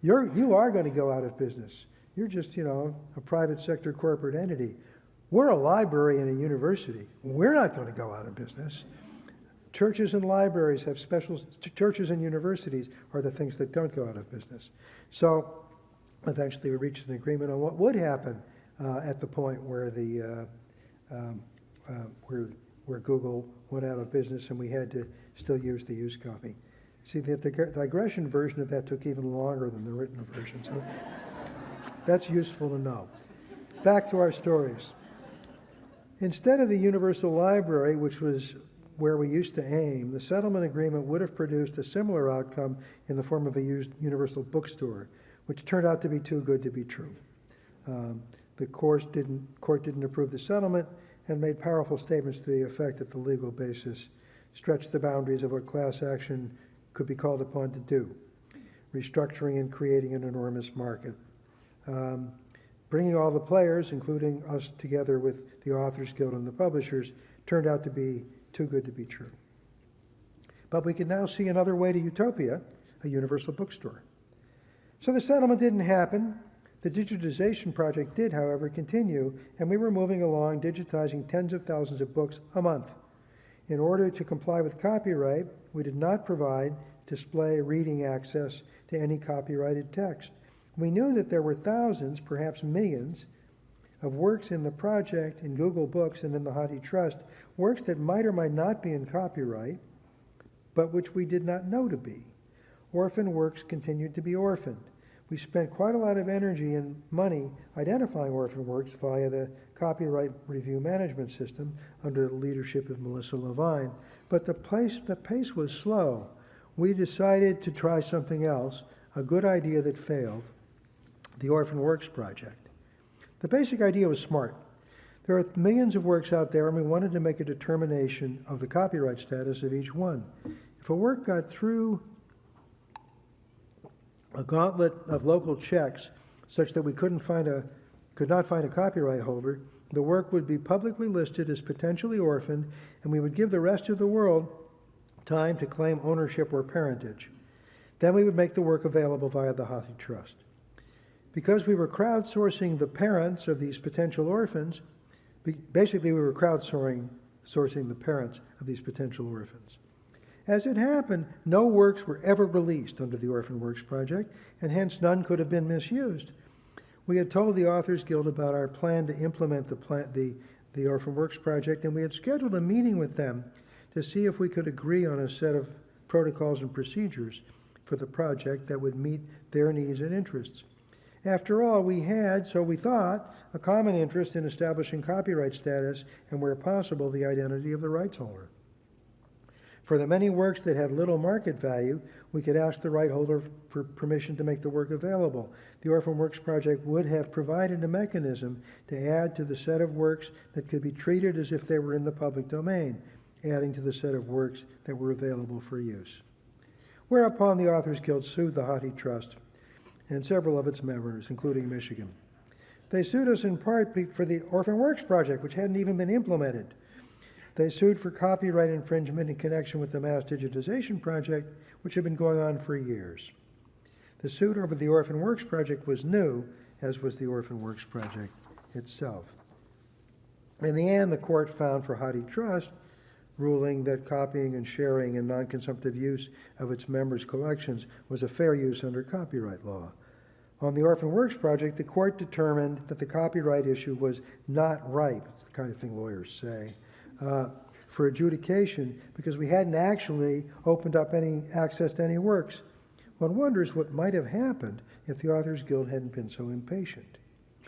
You're, you are going to go out of business. You're just, you know, a private sector corporate entity. We're a library and a university. We're not going to go out of business. Churches and libraries have special, churches and universities are the things that don't go out of business. So eventually we reached an agreement on what would happen uh, at the point where the, uh, um, uh, where, where Google went out of business and we had to still use the used copy. See, the, the digression version of that took even longer than the written version, so that's useful to know. Back to our stories. Instead of the Universal Library, which was where we used to aim, the settlement agreement would have produced a similar outcome in the form of a universal bookstore, which turned out to be too good to be true. Um, the court didn't, court didn't approve the settlement and made powerful statements to the effect that the legal basis stretched the boundaries of what class action could be called upon to do, restructuring and creating an enormous market. Um, bringing all the players, including us together with the Authors Guild and the publishers, turned out to be too good to be true. But we can now see another way to utopia, a universal bookstore. So the settlement didn't happen. The digitization project did, however, continue, and we were moving along digitizing tens of thousands of books a month. In order to comply with copyright, we did not provide display reading access to any copyrighted text. We knew that there were thousands, perhaps millions, of works in the project, in Google Books, and in the Hathi Trust, works that might or might not be in copyright, but which we did not know to be. Orphan works continued to be orphaned. We spent quite a lot of energy and money identifying orphan works via the copyright review management system under the leadership of Melissa Levine, but the, place, the pace was slow. We decided to try something else, a good idea that failed, the Orphan Works Project. The basic idea was smart. There are millions of works out there, and we wanted to make a determination of the copyright status of each one. If a work got through a gauntlet of local checks such that we couldn't find a, could not find a copyright holder, the work would be publicly listed as potentially orphaned, and we would give the rest of the world time to claim ownership or parentage. Then we would make the work available via the Hathi Trust. Because we were crowdsourcing the parents of these potential orphans, basically we were crowdsourcing sourcing the parents of these potential orphans. As it happened, no works were ever released under the Orphan Works Project, and hence none could have been misused. We had told the Authors Guild about our plan to implement the, plan, the, the Orphan Works Project, and we had scheduled a meeting with them to see if we could agree on a set of protocols and procedures for the project that would meet their needs and interests. After all, we had, so we thought, a common interest in establishing copyright status and, where possible, the identity of the rights holder. For the many works that had little market value, we could ask the right holder for permission to make the work available. The Orphan Works Project would have provided a mechanism to add to the set of works that could be treated as if they were in the public domain, adding to the set of works that were available for use. Whereupon the Authors Guild sued the Hathi Trust and several of its members, including Michigan. They sued us in part for the Orphan Works Project, which hadn't even been implemented. They sued for copyright infringement in connection with the mass digitization project, which had been going on for years. The suit over the Orphan Works project was new, as was the Orphan Works project itself. In the end, the court found for Hathi Trust, ruling that copying and sharing and non-consumptive use of its members' collections was a fair use under copyright law. On the Orphan Works project, the court determined that the copyright issue was not ripe, it's the kind of thing lawyers say, uh, for adjudication because we hadn't actually opened up any access to any works. One wonders what might have happened if the Authors Guild hadn't been so impatient.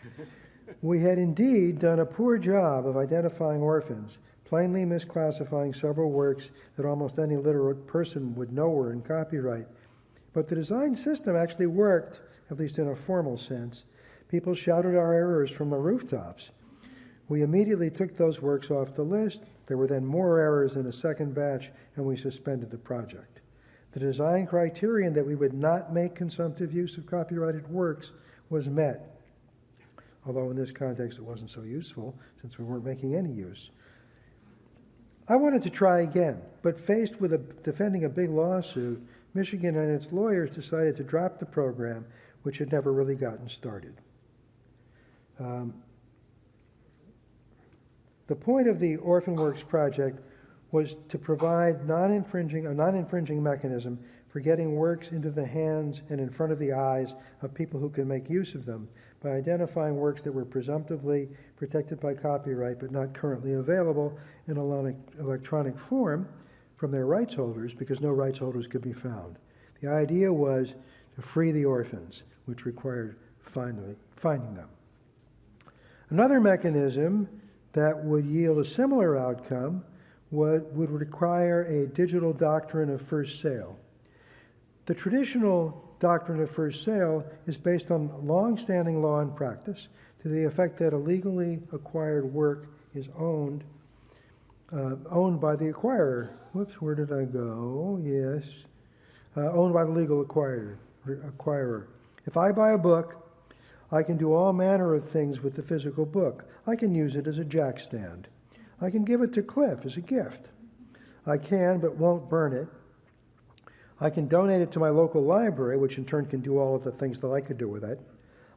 we had indeed done a poor job of identifying orphans, plainly misclassifying several works that almost any literate person would know were in copyright. But the design system actually worked, at least in a formal sense. People shouted our errors from the rooftops. We immediately took those works off the list. There were then more errors in a second batch, and we suspended the project. The design criterion that we would not make consumptive use of copyrighted works was met, although in this context it wasn't so useful since we weren't making any use. I wanted to try again, but faced with a, defending a big lawsuit, Michigan and its lawyers decided to drop the program, which had never really gotten started. Um, the point of the Orphan Works project was to provide non-infringing, a non-infringing mechanism for getting works into the hands and in front of the eyes of people who can make use of them by identifying works that were presumptively protected by copyright but not currently available in electronic form from their rights holders because no rights holders could be found. The idea was to free the orphans, which required finding, finding them. Another mechanism that would yield a similar outcome would, would require a digital doctrine of first sale. The traditional doctrine of first sale is based on long-standing law and practice to the effect that a legally acquired work is owned uh, owned by the acquirer. Whoops, where did I go? Yes. Uh, owned by the legal acquirer, acquirer. If I buy a book, I can do all manner of things with the physical book. I can use it as a jack stand. I can give it to Cliff as a gift. I can, but won't burn it. I can donate it to my local library, which in turn can do all of the things that I could do with it.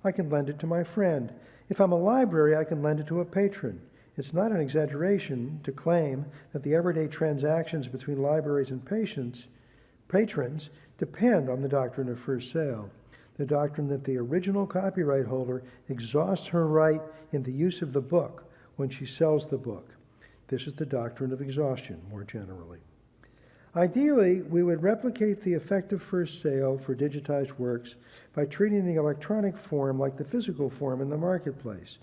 I can lend it to my friend. If I'm a library, I can lend it to a patron. It's not an exaggeration to claim that the everyday transactions between libraries and patients, patrons depend on the doctrine of first sale, the doctrine that the original copyright holder exhausts her right in the use of the book when she sells the book. This is the doctrine of exhaustion, more generally. Ideally, we would replicate the effect of first sale for digitized works by treating the electronic form like the physical form in the marketplace.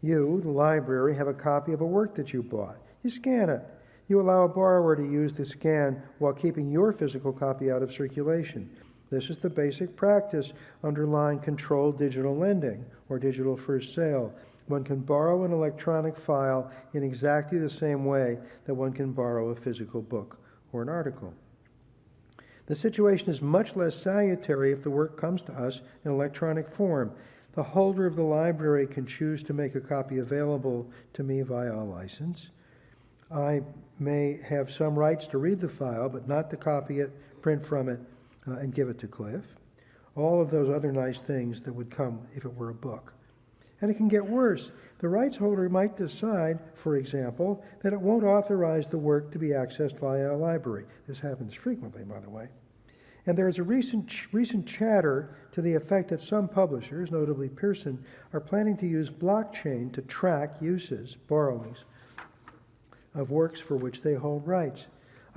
You, the library, have a copy of a work that you bought. You scan it. You allow a borrower to use the scan while keeping your physical copy out of circulation. This is the basic practice underlying controlled digital lending or digital first sale. One can borrow an electronic file in exactly the same way that one can borrow a physical book or an article. The situation is much less salutary if the work comes to us in electronic form. The holder of the library can choose to make a copy available to me via a license. I may have some rights to read the file, but not to copy it, print from it, uh, and give it to Cliff. All of those other nice things that would come if it were a book. And it can get worse. The rights holder might decide, for example, that it won't authorize the work to be accessed via a library. This happens frequently, by the way. And there is a recent, recent chatter to the effect that some publishers, notably Pearson, are planning to use blockchain to track uses, borrowings, of works for which they hold rights.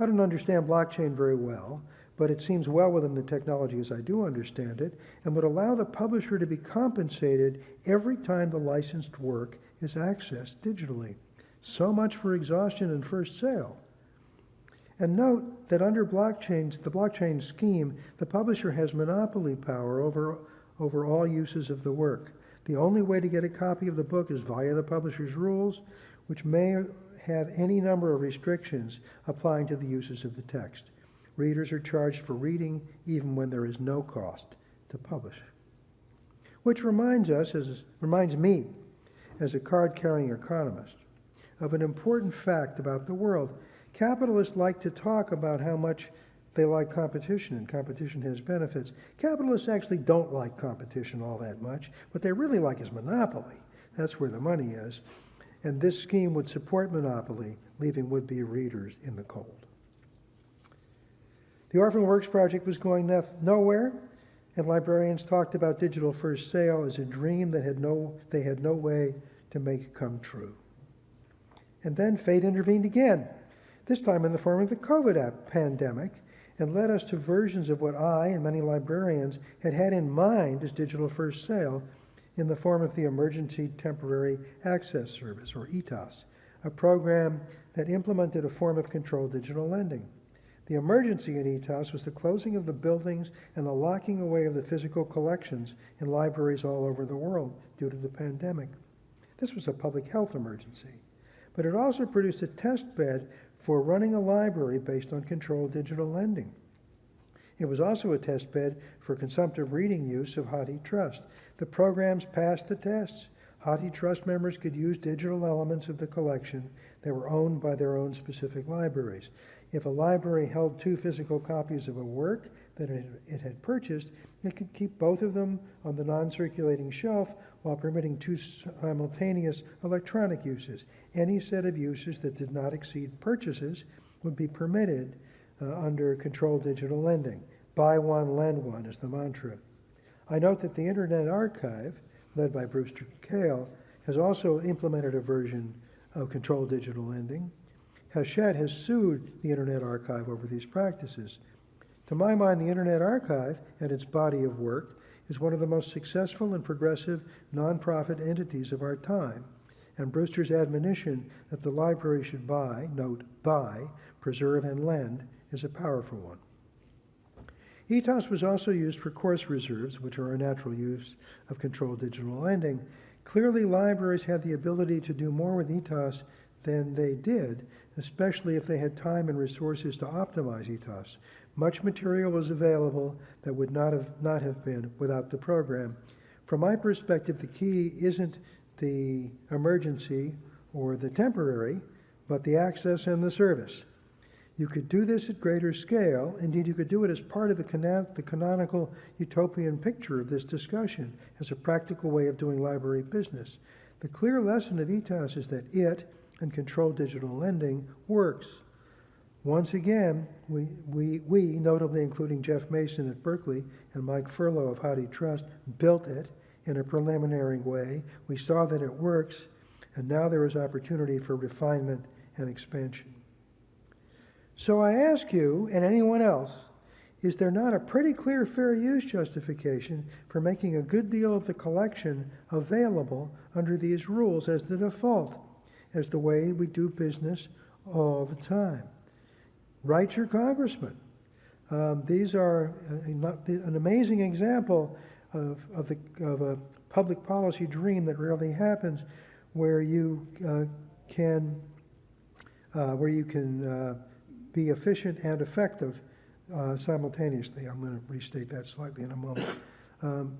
I don't understand blockchain very well, but it seems well within the technology as I do understand it, and would allow the publisher to be compensated every time the licensed work is accessed digitally. So much for exhaustion and first sale. And note that under blockchains, the blockchain scheme, the publisher has monopoly power over, over all uses of the work. The only way to get a copy of the book is via the publisher's rules, which may have any number of restrictions applying to the uses of the text. Readers are charged for reading even when there is no cost to publish. Which reminds us, as, reminds me, as a card-carrying economist, of an important fact about the world. Capitalists like to talk about how much they like competition and competition has benefits. Capitalists actually don't like competition all that much. What they really like is monopoly. That's where the money is. And this scheme would support monopoly, leaving would-be readers in the cold. The Orphan Works Project was going nowhere, and librarians talked about digital first sale as a dream that had no, they had no way to make come true. And then fate intervened again, this time in the form of the COVID pandemic, and led us to versions of what I and many librarians had had in mind as digital first sale in the form of the Emergency Temporary Access Service, or ETAS, a program that implemented a form of controlled digital lending. The emergency in ETAS was the closing of the buildings and the locking away of the physical collections in libraries all over the world due to the pandemic. This was a public health emergency, but it also produced a test bed for running a library based on controlled digital lending. It was also a test bed for consumptive reading use of HathiTrust. The programs passed the tests. HathiTrust members could use digital elements of the collection that were owned by their own specific libraries. If a library held two physical copies of a work that it had purchased, it could keep both of them on the non-circulating shelf while permitting two simultaneous electronic uses. Any set of uses that did not exceed purchases would be permitted uh, under controlled digital lending. Buy one, lend one is the mantra. I note that the Internet Archive, led by Brewster Kahle, has also implemented a version of controlled digital lending. Hachette has sued the Internet Archive over these practices. To my mind, the Internet Archive and its body of work is one of the most successful and progressive nonprofit entities of our time. And Brewster's admonition that the library should buy, note, buy, preserve, and lend is a powerful one. ETAS was also used for course reserves, which are a natural use of controlled digital lending. Clearly, libraries had the ability to do more with ETAS than they did, especially if they had time and resources to optimize ETAS. Much material was available that would not have, not have been without the program. From my perspective, the key isn't the emergency or the temporary, but the access and the service. You could do this at greater scale. Indeed, you could do it as part of the, canon- the canonical utopian picture of this discussion as a practical way of doing library business. The clear lesson of ETAS is that it and controlled digital lending works. Once again, we, we, we, notably including Jeff Mason at Berkeley and Mike Furlough of Hathi Trust, built it in a preliminary way. We saw that it works, and now there is opportunity for refinement and expansion. So I ask you, and anyone else, is there not a pretty clear fair use justification for making a good deal of the collection available under these rules as the default, as the way we do business all the time? Write your congressman. Um, these are a- an amazing example of, of, the, of a public policy dream that rarely happens, where you uh, can uh, where you can uh, be efficient and effective uh, simultaneously. I'm going to restate that slightly in a moment. Um,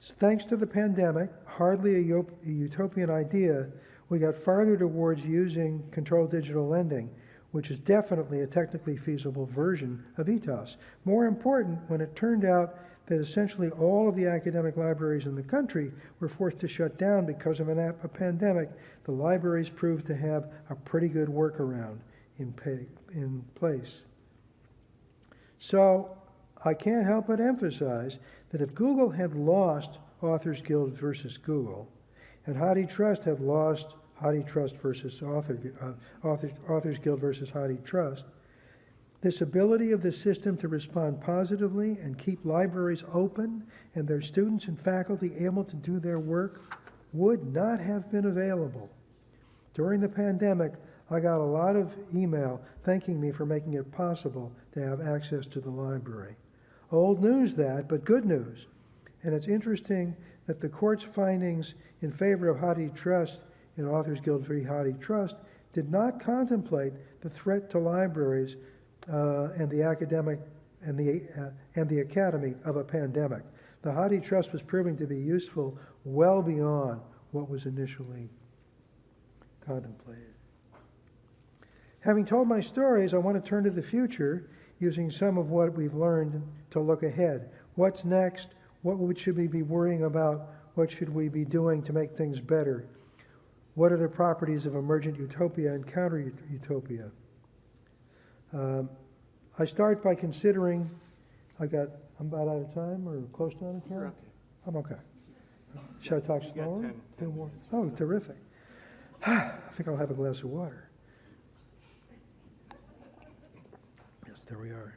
thanks to the pandemic, hardly a utopian idea, we got farther towards using controlled digital lending, which is definitely a technically feasible version of ETAS. More important, when it turned out that essentially all of the academic libraries in the country were forced to shut down because of an a pandemic, the libraries proved to have a pretty good workaround in, pay, in place. So I can't help but emphasize that if Google had lost Authors Guild versus Google, and Hathi Trust had lost Hathi Trust versus Author, uh, Authors, Authors Guild versus Hathi Trust, this ability of the system to respond positively and keep libraries open and their students and faculty able to do their work would not have been available. During the pandemic, I got a lot of email thanking me for making it possible to have access to the library. Old news that, but good news. And it's interesting that the court's findings in favor of Hathi Trust in Authors Guild v. Hathi Trust did not contemplate the threat to libraries uh, and the academic and the, uh, and the academy of a pandemic. The Hathi Trust was proving to be useful well beyond what was initially contemplated. Having told my stories, I want to turn to the future using some of what we've learned to look ahead. What's next? What should we be worrying about? What should we be doing to make things better? What are the properties of emergent utopia and counter utopia? Um, I start by considering, I got, I'm about out of time or close to out of time? I'm okay. Should I talk You slower? 10 10 more? Oh, terrific. I think I'll have a glass of water. Yes, there we are.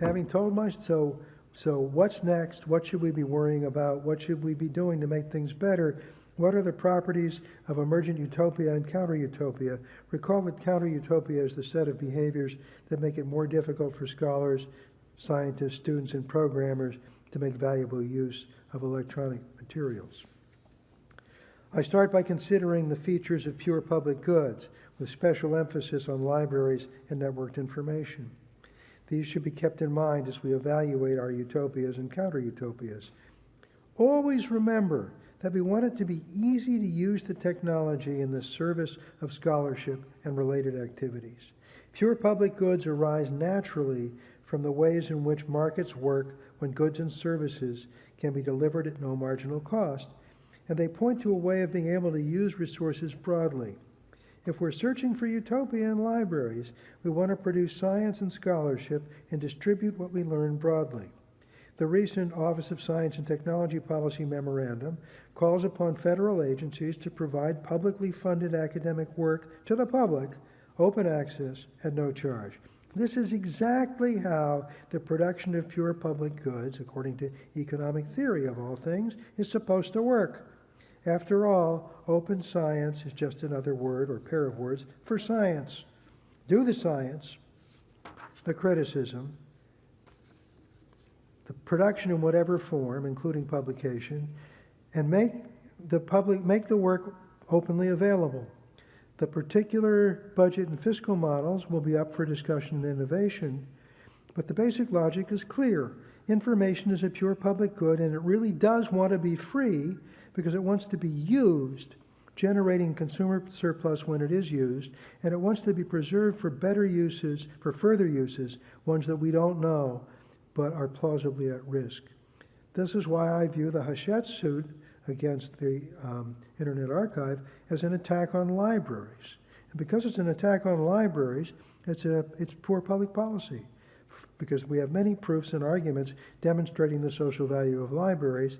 Having told my, so, so what's next? What should we be worrying about? What should we be doing to make things better? What are the properties of emergent utopia and counter utopia? Recall that counter utopia is the set of behaviors that make it more difficult for scholars, scientists, students, and programmers to make valuable use of electronic materials. I start by considering the features of pure public goods, with special emphasis on libraries and networked information. These should be kept in mind as we evaluate our utopias and counter utopias. Always remember that we want it to be easy to use the technology in the service of scholarship and related activities. Pure public goods arise naturally from the ways in which markets work when goods and services can be delivered at no marginal cost, and they point to a way of being able to use resources broadly. If we're searching for utopia in libraries, we want to produce science and scholarship and distribute what we learn broadly. The recent Office of Science and Technology Policy Memorandum calls upon federal agencies to provide publicly funded academic work to the public, open access, at no charge. This is exactly how the production of pure public goods, according to economic theory of all things, is supposed to work. After all, open science is just another word or pair of words for science. Do the science, the criticism, the production in whatever form, including publication, and make the public make the work openly available. The particular budget and fiscal models will be up for discussion and innovation, but the basic logic is clear. information is a pure public good and it really does want to be free because it wants to be used, generating consumer surplus when it is used, and it wants to be preserved for better uses, for further uses, ones that we don't know but are plausibly at risk. This is why I view the Hachette suit against the um, Internet Archive as an attack on libraries. And because it's an attack on libraries, it's, a, it's poor public policy because we have many proofs and arguments demonstrating the social value of libraries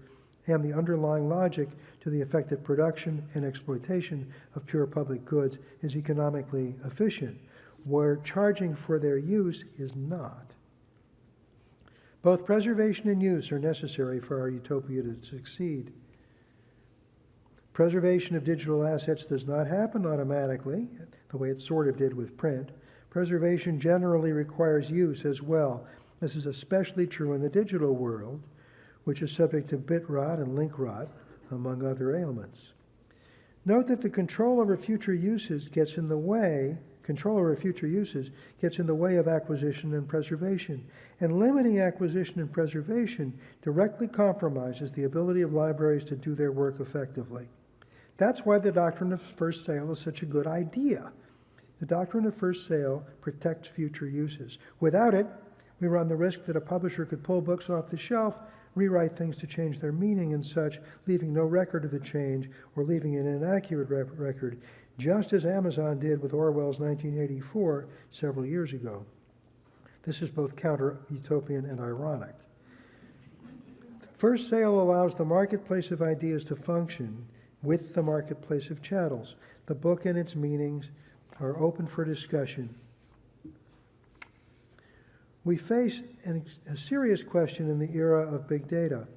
and the underlying logic to the effect that production and exploitation of pure public goods is economically efficient, where charging for their use is not. Both preservation and use are necessary for our utopia to succeed. Preservation of digital assets does not happen automatically, the way it sort of did with print. Preservation generally requires use as well. This is especially true in the digital world, which is subject to bit rot and link rot, among other ailments. Note that the control over future uses gets in the way, control over future uses gets in the way of acquisition and preservation. And limiting acquisition and preservation directly compromises the ability of libraries to do their work effectively. That's why the doctrine of first sale is such a good idea. The doctrine of first sale protects future uses. Without it, we run the risk that a publisher could pull books off the shelf, rewrite things to change their meaning and such, leaving no record of the change or leaving an inaccurate record, just as Amazon did with Orwell's 1984 several years ago. This is both counter utopian and ironic. First sale allows the marketplace of ideas to function with the marketplace of chattels. The book and its meanings are open for discussion. We face an, a serious question in the era of big data.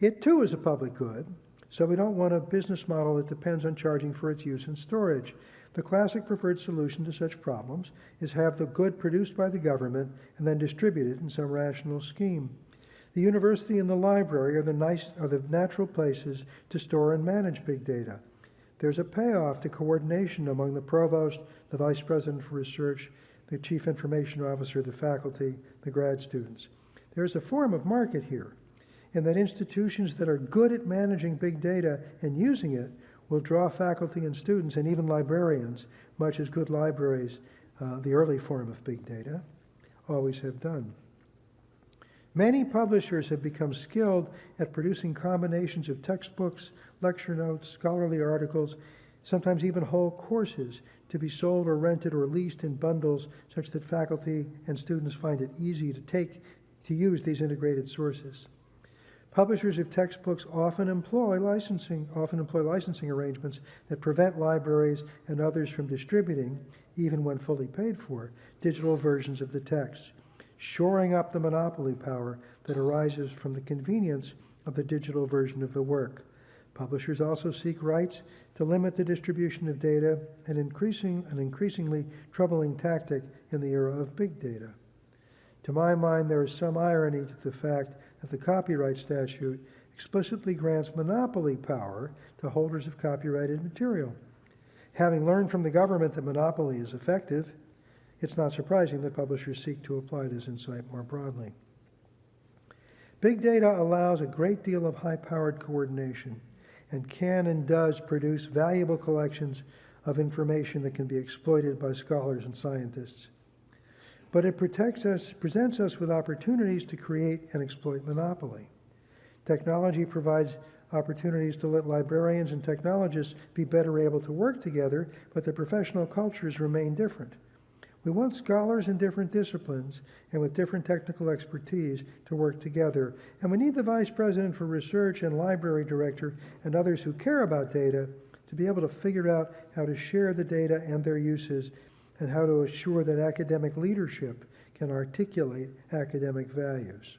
It too is a public good, so we don't want a business model that depends on charging for its use and storage. The classic preferred solution to such problems is have the good produced by the government and then distributed in some rational scheme. The university and the library are the, nice, are the natural places to store and manage big data. There's a payoff to coordination among the provost, the vice president for research, the chief information officer, the faculty, the grad students. There's a form of market here, in that institutions that are good at managing big data and using it will draw faculty and students and even librarians, much as good libraries, uh, the early form of big data, always have done. Many publishers have become skilled at producing combinations of textbooks, lecture notes, scholarly articles, sometimes even whole courses to be sold or rented or leased in bundles such that faculty and students find it easy to take to use these integrated sources. Publishers of textbooks often employ licensing often employ licensing arrangements that prevent libraries and others from distributing, even when fully paid for, digital versions of the text shoring up the monopoly power that arises from the convenience of the digital version of the work. Publishers also seek rights to limit the distribution of data, an, increasing, an increasingly troubling tactic in the era of big data. To my mind, there is some irony to the fact that the copyright statute explicitly grants monopoly power to holders of copyrighted material. Having learned from the government that monopoly is effective, it's not surprising that publishers seek to apply this insight more broadly. Big data allows a great deal of high-powered coordination and can and does produce valuable collections of information that can be exploited by scholars and scientists. But it protects us, presents us with opportunities to create and exploit monopoly. Technology provides opportunities to let librarians and technologists be better able to work together, but the professional cultures remain different. We want scholars in different disciplines and with different technical expertise to work together. And we need the vice president for research and library director and others who care about data to be able to figure out how to share the data and their uses and how to assure that academic leadership can articulate academic values.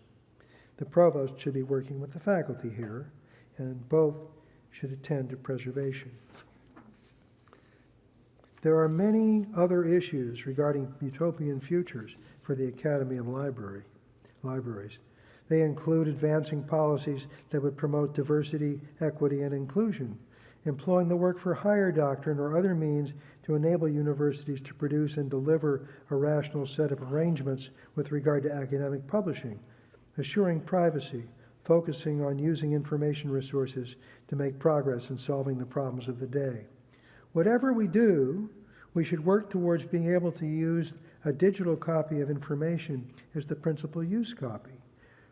The provost should be working with the faculty here, and both should attend to preservation. There are many other issues regarding utopian futures for the Academy and library, libraries. They include advancing policies that would promote diversity, equity, and inclusion, employing the work for hire doctrine or other means to enable universities to produce and deliver a rational set of arrangements with regard to academic publishing, assuring privacy, focusing on using information resources to make progress in solving the problems of the day. Whatever we do, we should work towards being able to use a digital copy of information as the principal use copy.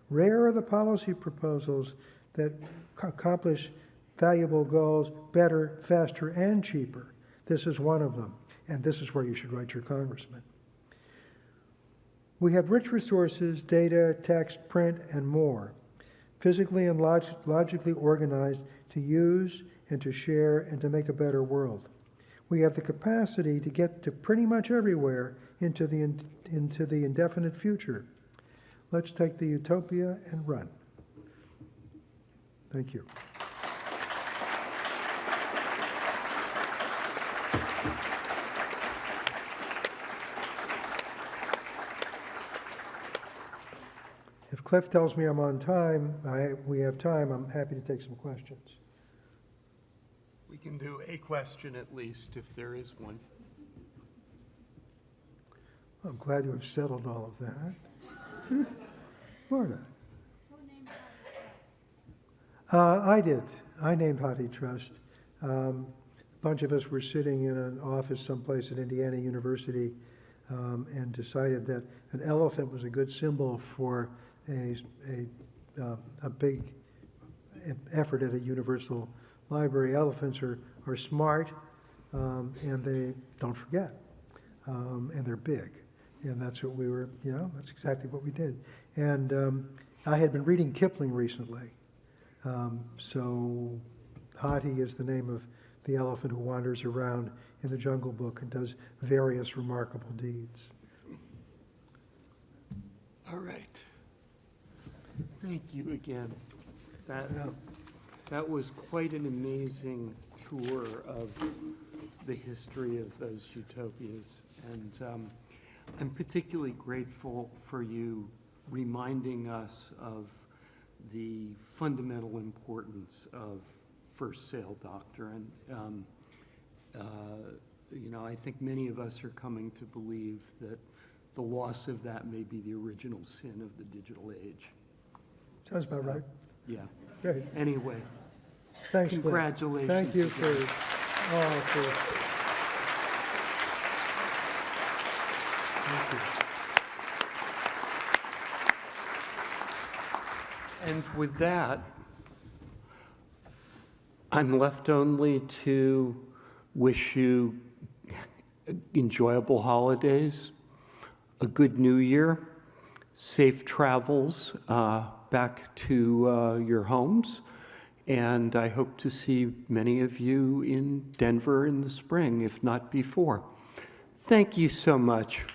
Rare are the policy proposals that accomplish valuable goals better, faster, and cheaper. This is one of them, and this is where you should write your congressman. We have rich resources, data, text, print, and more, physically and log- logically organized to use and to share and to make a better world. We have the capacity to get to pretty much everywhere into the, in- into the indefinite future. Let's take the utopia and run. Thank you. If Cliff tells me I'm on time, I, we have time, I'm happy to take some questions. We can do a question at least, if there is one. I'm glad you have settled all of that. Marta? Uh, I did. I named Hathi Trust. Um, a bunch of us were sitting in an office someplace at Indiana University um, and decided that an elephant was a good symbol for a, a, uh, a big effort at a universal library. Elephants are, are smart um, and they don't forget um, and they're big. And that's what we were, you know, that's exactly what we did. And um, I had been reading Kipling recently. Um, so Hathi is the name of the elephant who wanders around in the Jungle Book and does various remarkable deeds. All right. Thank you again. That, Yeah. That was quite an amazing tour of the history of those utopias. And um, I'm particularly grateful for you reminding us of the fundamental importance of first sale doctrine. Um, uh, You know, I think many of us are coming to believe that the loss of that may be the original sin of the digital age. Sounds about right. Yeah. Great. Anyway, Thanks, Glenn. Congratulations Thank you again. for, oh, for. Thank you. and with that, I'm left only to wish you enjoyable holidays, a good new year, safe travels uh, back to uh, your homes, and I hope to see many of you in Denver in the spring, if not before. Thank you so much.